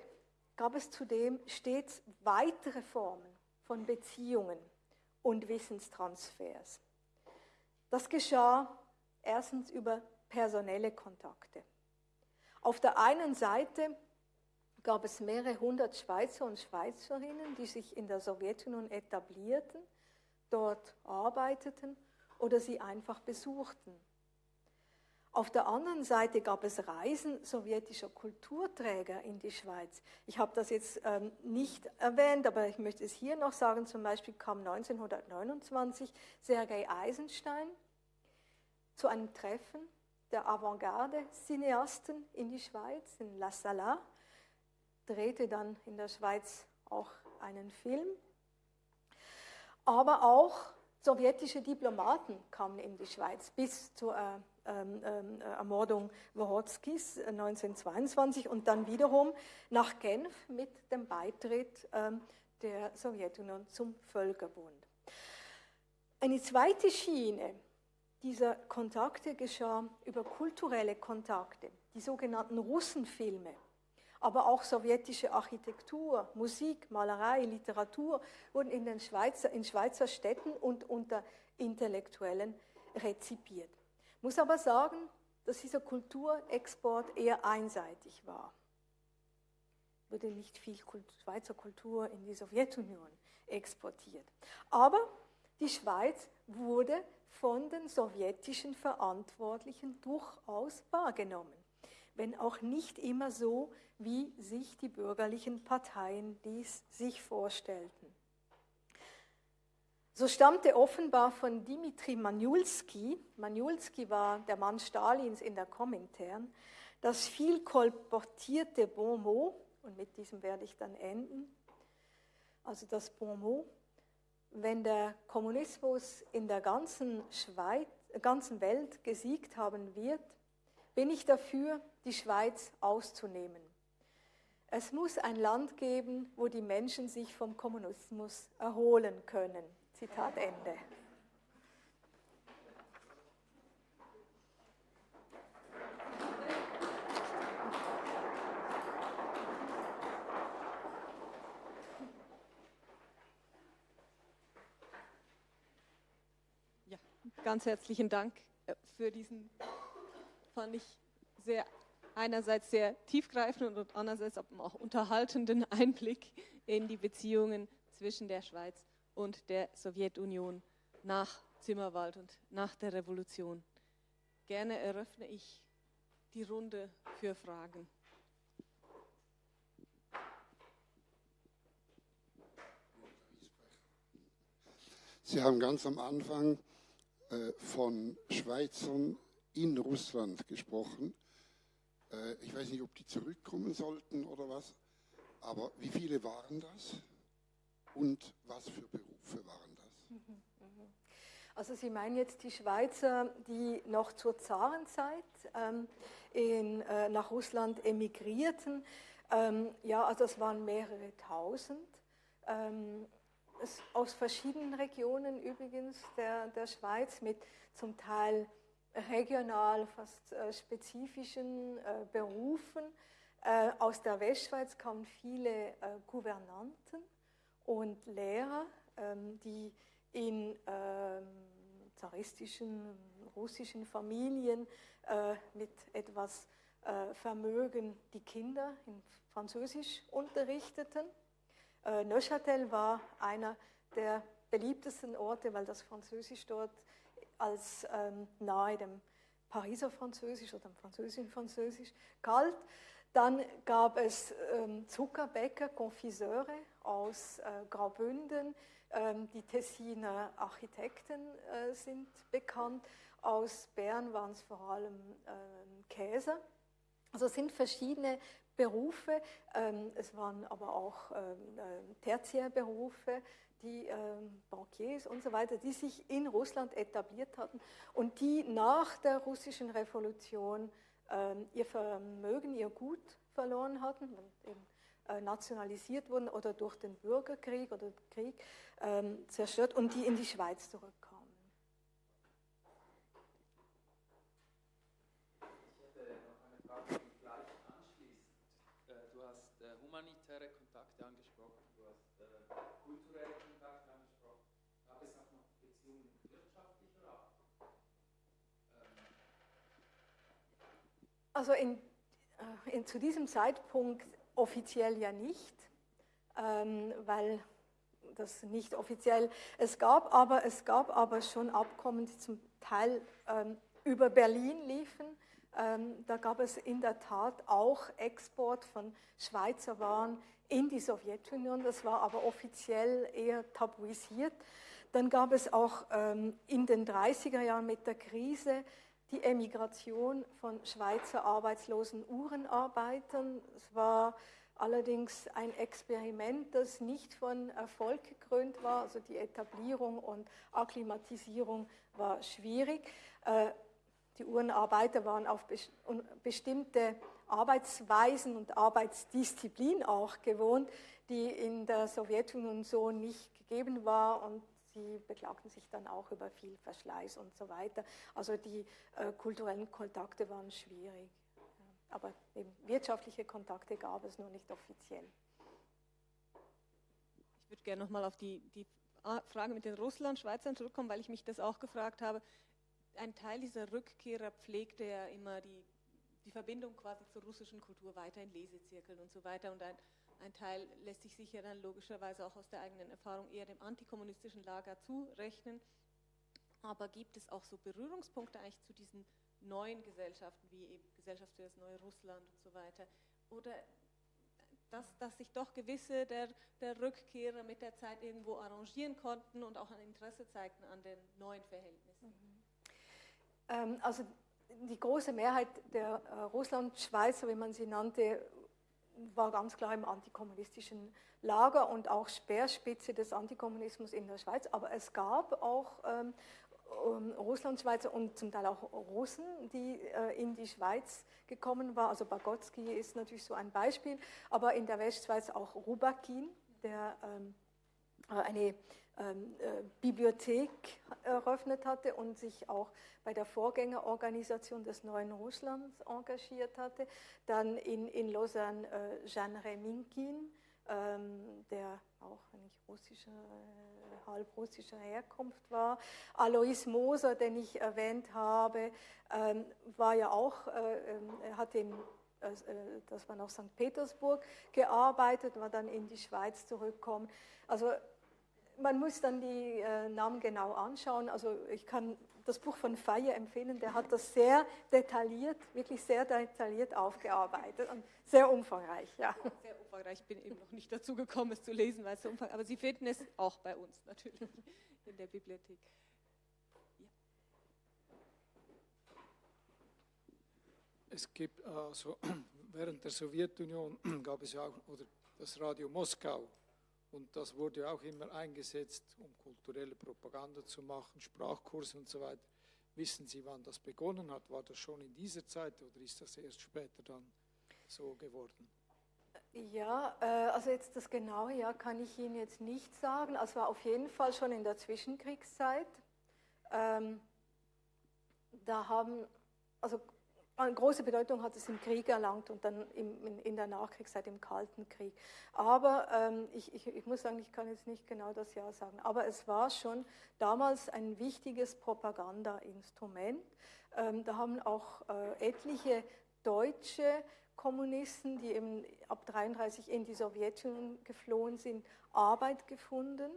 gab es zudem stets weitere Formen von Beziehungen und Wissenstransfers. Das geschah erstens über personelle Kontakte. Auf der einen Seite gab es mehrere hundert Schweizer und Schweizerinnen, die sich in der Sowjetunion etablierten dort arbeiteten oder sie einfach besuchten. Auf der anderen Seite gab es Reisen sowjetischer Kulturträger in die Schweiz. Ich habe das jetzt ähm, nicht erwähnt, aber ich möchte es hier noch sagen. Zum Beispiel kam 1929 Sergei Eisenstein zu einem Treffen der Avantgarde-Cineasten in die Schweiz, in La Sala, drehte dann in der Schweiz auch einen Film aber auch sowjetische Diplomaten kamen in die Schweiz bis zur äh, ähm, ähm, Ermordung Worodskis 1922 und dann wiederum nach Genf mit dem Beitritt ähm, der Sowjetunion zum Völkerbund. Eine zweite Schiene dieser Kontakte geschah über kulturelle Kontakte, die sogenannten Russenfilme aber auch sowjetische Architektur, Musik, Malerei, Literatur wurden in, den Schweizer, in Schweizer Städten und unter Intellektuellen rezipiert. Muss aber sagen, dass dieser Kulturexport eher einseitig war. Wurde nicht viel Schweizer Kultur in die Sowjetunion exportiert. Aber die Schweiz wurde von den sowjetischen Verantwortlichen durchaus wahrgenommen, wenn auch nicht immer so, wie sich die bürgerlichen Parteien dies sich vorstellten. So stammte offenbar von Dimitri Maniulski, Maniulski war der Mann Stalins in der Komintern, das viel kolportierte Bon mot, und mit diesem werde ich dann enden, also das Bon mot, wenn der Kommunismus in der ganzen, Schweiz, ganzen Welt gesiegt haben wird, bin ich dafür, die Schweiz auszunehmen. Es muss ein Land geben, wo die Menschen sich vom Kommunismus erholen können. Zitat Ende. Ja, ganz herzlichen Dank äh, für diesen, fand ich sehr einerseits sehr tiefgreifenden und andererseits auch unterhaltenden Einblick in die Beziehungen zwischen der Schweiz und der Sowjetunion nach Zimmerwald und nach der Revolution. Gerne eröffne ich die Runde für Fragen. Sie haben ganz am Anfang äh, von Schweizern in Russland gesprochen. Äh, ich weiß nicht, ob die zurückkommen sollten oder was, aber wie viele waren das und was für Berufe waren das? Mhm, mhm. Also Sie meinen jetzt die Schweizer, die noch zur Zarenzeit ähm, in, äh, nach Russland emigrierten. Ähm, ja, also es waren mehrere tausend. Ähm, es, aus verschiedenen Regionen übrigens der, der Schweiz mit zum Teil regional fast äh, spezifischen äh, Berufen. Äh, aus der Westschweiz kamen viele Gouvernanten und Lehrer, die in ähm, zaristischen russischen Familien mit etwas Vermögen die Kinder in Französisch unterrichteten. Neuchâtel war einer der beliebtesten Orte, weil das Französisch dort als ähm, nahe dem Pariser Französisch oder dem französischen Französisch galt. Dann gab es ähm, Zuckerbäcker, Konfiseure aus äh, Graubünden. Ähm, die Tessiner Architekten äh, sind bekannt. Aus Bern waren es vor allem ähm, Käser. Also es sind verschiedene Berufe. Ähm, es waren aber auch Tertiärberufe, die Bankiers und so weiter, die sich in Russland etabliert hatten und die nach der russischen Revolution ihr Vermögen, ihr Gut verloren hatten, eben, nationalisiert wurden oder durch den Bürgerkrieg oder Krieg ähm, zerstört und die in die Schweiz zurückkamen. humanitäre Kontakte angesprochen, du hast äh, kulturelle Kontakte angesprochen. Gab es auch noch Beziehungen wirtschaftlicher Art? Ähm. Also in, äh, in, zu diesem Zeitpunkt offiziell ja nicht, ähm, weil das nicht offiziell es gab, aber es gab aber schon Abkommen, die zum Teil ähm, über Berlin liefen ähm, da gab es in der Tat auch Export von Schweizer Waren in die Sowjetunion. Das war aber offiziell eher tabuisiert. Dann gab es auch in den 30er Jahren mit der Krise die Emigration von Schweizer arbeitslosen Uhrenarbeitern. Es war allerdings ein Experiment, das nicht von Erfolg gekrönt war. Also die Etablierung und Akklimatisierung war schwierig. Äh, die Uhrenarbeiter waren auf bestimmte Arbeitsweisen und Arbeitsdisziplin auch gewohnt, die in der Sowjetunion so nicht gegeben war und sie beklagten sich dann auch über viel Verschleiß und so weiter. Also die äh, kulturellen Kontakte waren schwierig. Aber wirtschaftliche Kontakte gab es nur nicht offiziell. Ich würde gerne nochmal auf die, die Frage mit den Russland-Schweizern zurückkommen, weil ich mich das auch gefragt habe ein Teil dieser Rückkehrer pflegte ja immer die, die Verbindung quasi zur russischen Kultur weiter in Lesezirkeln und so weiter. Und ein, ein Teil lässt sich sicher dann logischerweise auch aus der eigenen Erfahrung eher dem antikommunistischen Lager zurechnen. Aber gibt es auch so Berührungspunkte eigentlich zu diesen neuen Gesellschaften, wie eben Gesellschaft für das neue Russland und so weiter? Oder dass, dass sich doch gewisse der, der Rückkehrer mit der Zeit irgendwo arrangieren konnten und auch ein Interesse zeigten an den neuen Verhältnissen? Ähm, also die große Mehrheit der äh, Russland-Schweizer, wie man sie nannte, war ganz klar im antikommunistischen Lager und auch Speerspitze des Antikommunismus in der Schweiz. Aber es gab auch ähm, ähm Russlandschweizer und zum Teil auch Russen, die äh, in die Schweiz gekommen waren. Also Bagotsky ist natürlich so ein Beispiel, aber in der Westschweiz auch Rubakin, der ähm, äh, eine Bibliothek eröffnet hatte und sich auch bei der Vorgängerorganisation des neuen Russlands engagiert hatte. Dann in, in Lausanne äh, Jean Reminkin, ähm, der auch nicht russischer, äh, halb russischer Herkunft war. Alois Moser, den ich erwähnt habe, ähm, war ja auch, äh, ähm, er hat in äh, das war noch St. Petersburg, gearbeitet, war dann in die Schweiz zurückgekommen. Also man muss dann die äh, Namen genau anschauen. Also ich kann das Buch von Feier empfehlen, der hat das sehr detailliert, wirklich sehr detailliert aufgearbeitet und sehr umfangreich. Ja. Sehr umfangreich, ich bin eben noch nicht dazu gekommen, es zu lesen, weil es so umfangreich aber Sie finden es auch bei uns natürlich in der Bibliothek. Ja. Es gibt also während der Sowjetunion gab es ja auch oder das Radio Moskau und das wurde auch immer eingesetzt, um kulturelle Propaganda zu machen, Sprachkurse und so weiter. Wissen Sie, wann das begonnen hat? War das schon in dieser Zeit oder ist das erst später dann so geworden? Ja, äh, also jetzt das genaue Jahr kann ich Ihnen jetzt nicht sagen. Also war auf jeden Fall schon in der Zwischenkriegszeit. Ähm, da haben, also eine große Bedeutung hat es im Krieg erlangt und dann im, in, in, der Nachkriegszeit im Kalten Krieg. Aber ähm, ich, ich, ich, muss sagen, ich kann jetzt nicht genau das Jahr sagen, aber es war schon damals ein wichtiges Propagandainstrument. Ähm, da haben auch äh, etliche deutsche Kommunisten, die eben ab 1933 in die Sowjetunion geflohen sind, Arbeit gefunden,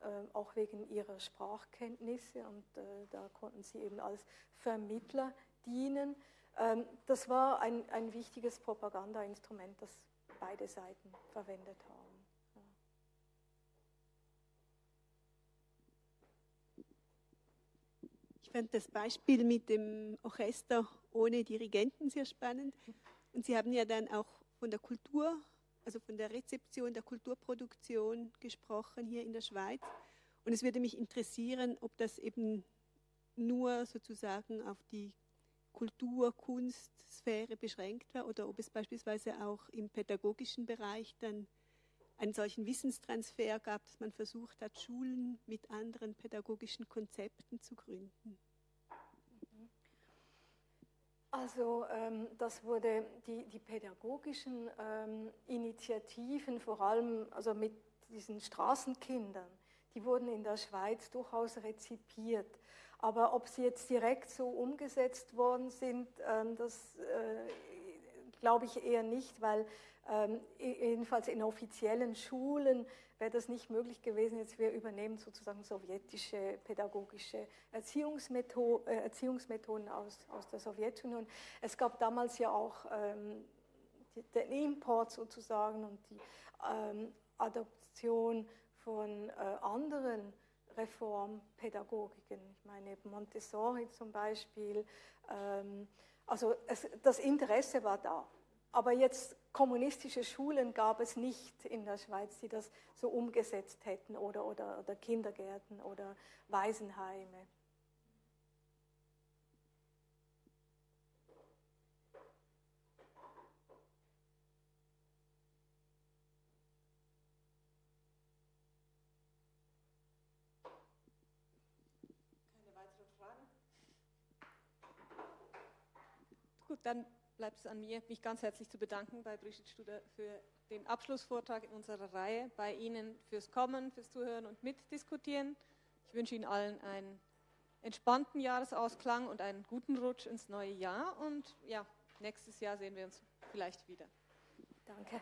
äh, auch wegen ihrer Sprachkenntnisse und äh, da konnten sie eben als Vermittler dienen. Ähm, das war ein, ein wichtiges Propagandainstrument, das beide Seiten verwendet haben. Ich fand das Beispiel mit dem Orchester ohne Dirigenten sehr spannend. Und Sie haben ja dann auch von der Kultur, also von der Rezeption der Kulturproduktion gesprochen hier in der Schweiz. Und es würde mich interessieren, ob das eben nur sozusagen auf die Kultur, Kunstsphäre beschränkt war oder ob es beispielsweise auch im pädagogischen Bereich dann einen solchen Wissenstransfer gab, dass man versucht hat, Schulen mit anderen pädagogischen Konzepten zu gründen. Also ähm, das wurde die, die pädagogischen ähm, Initiativen, vor allem also mit diesen Straßenkindern, die wurden in der Schweiz durchaus rezipiert. Aber ob sie jetzt direkt so umgesetzt worden sind, ähm, das äh, glaube ich eher nicht, weil ähm, jedenfalls in offiziellen Schulen wäre das nicht möglich gewesen. Jetzt wir übernehmen sozusagen sowjetische pädagogische Erziehungsmethoden, äh, Erziehungsmethoden aus, aus der Sowjetunion. Es gab damals ja auch ähm, den Import sozusagen und die Adoption von äh, anderen Reformpädagogiken. Ich meine Montessori zum Beispiel. Ähm, also es, das Interesse war da. Aber jetzt kommunistische Schulen gab es nicht in der Schweiz, die das so umgesetzt hätten oder, oder, oder Kindergärten oder Waisenheime. Dann bleibt es an mir, mich ganz herzlich zu bedanken bei Brigitte Studer für den Abschlussvortrag in unserer Reihe, bei Ihnen fürs Kommen, fürs Zuhören und Mitdiskutieren. Ich wünsche Ihnen allen einen entspannten Jahresausklang und einen guten Rutsch ins neue Jahr. Und ja, nächstes Jahr sehen wir uns vielleicht wieder. Danke.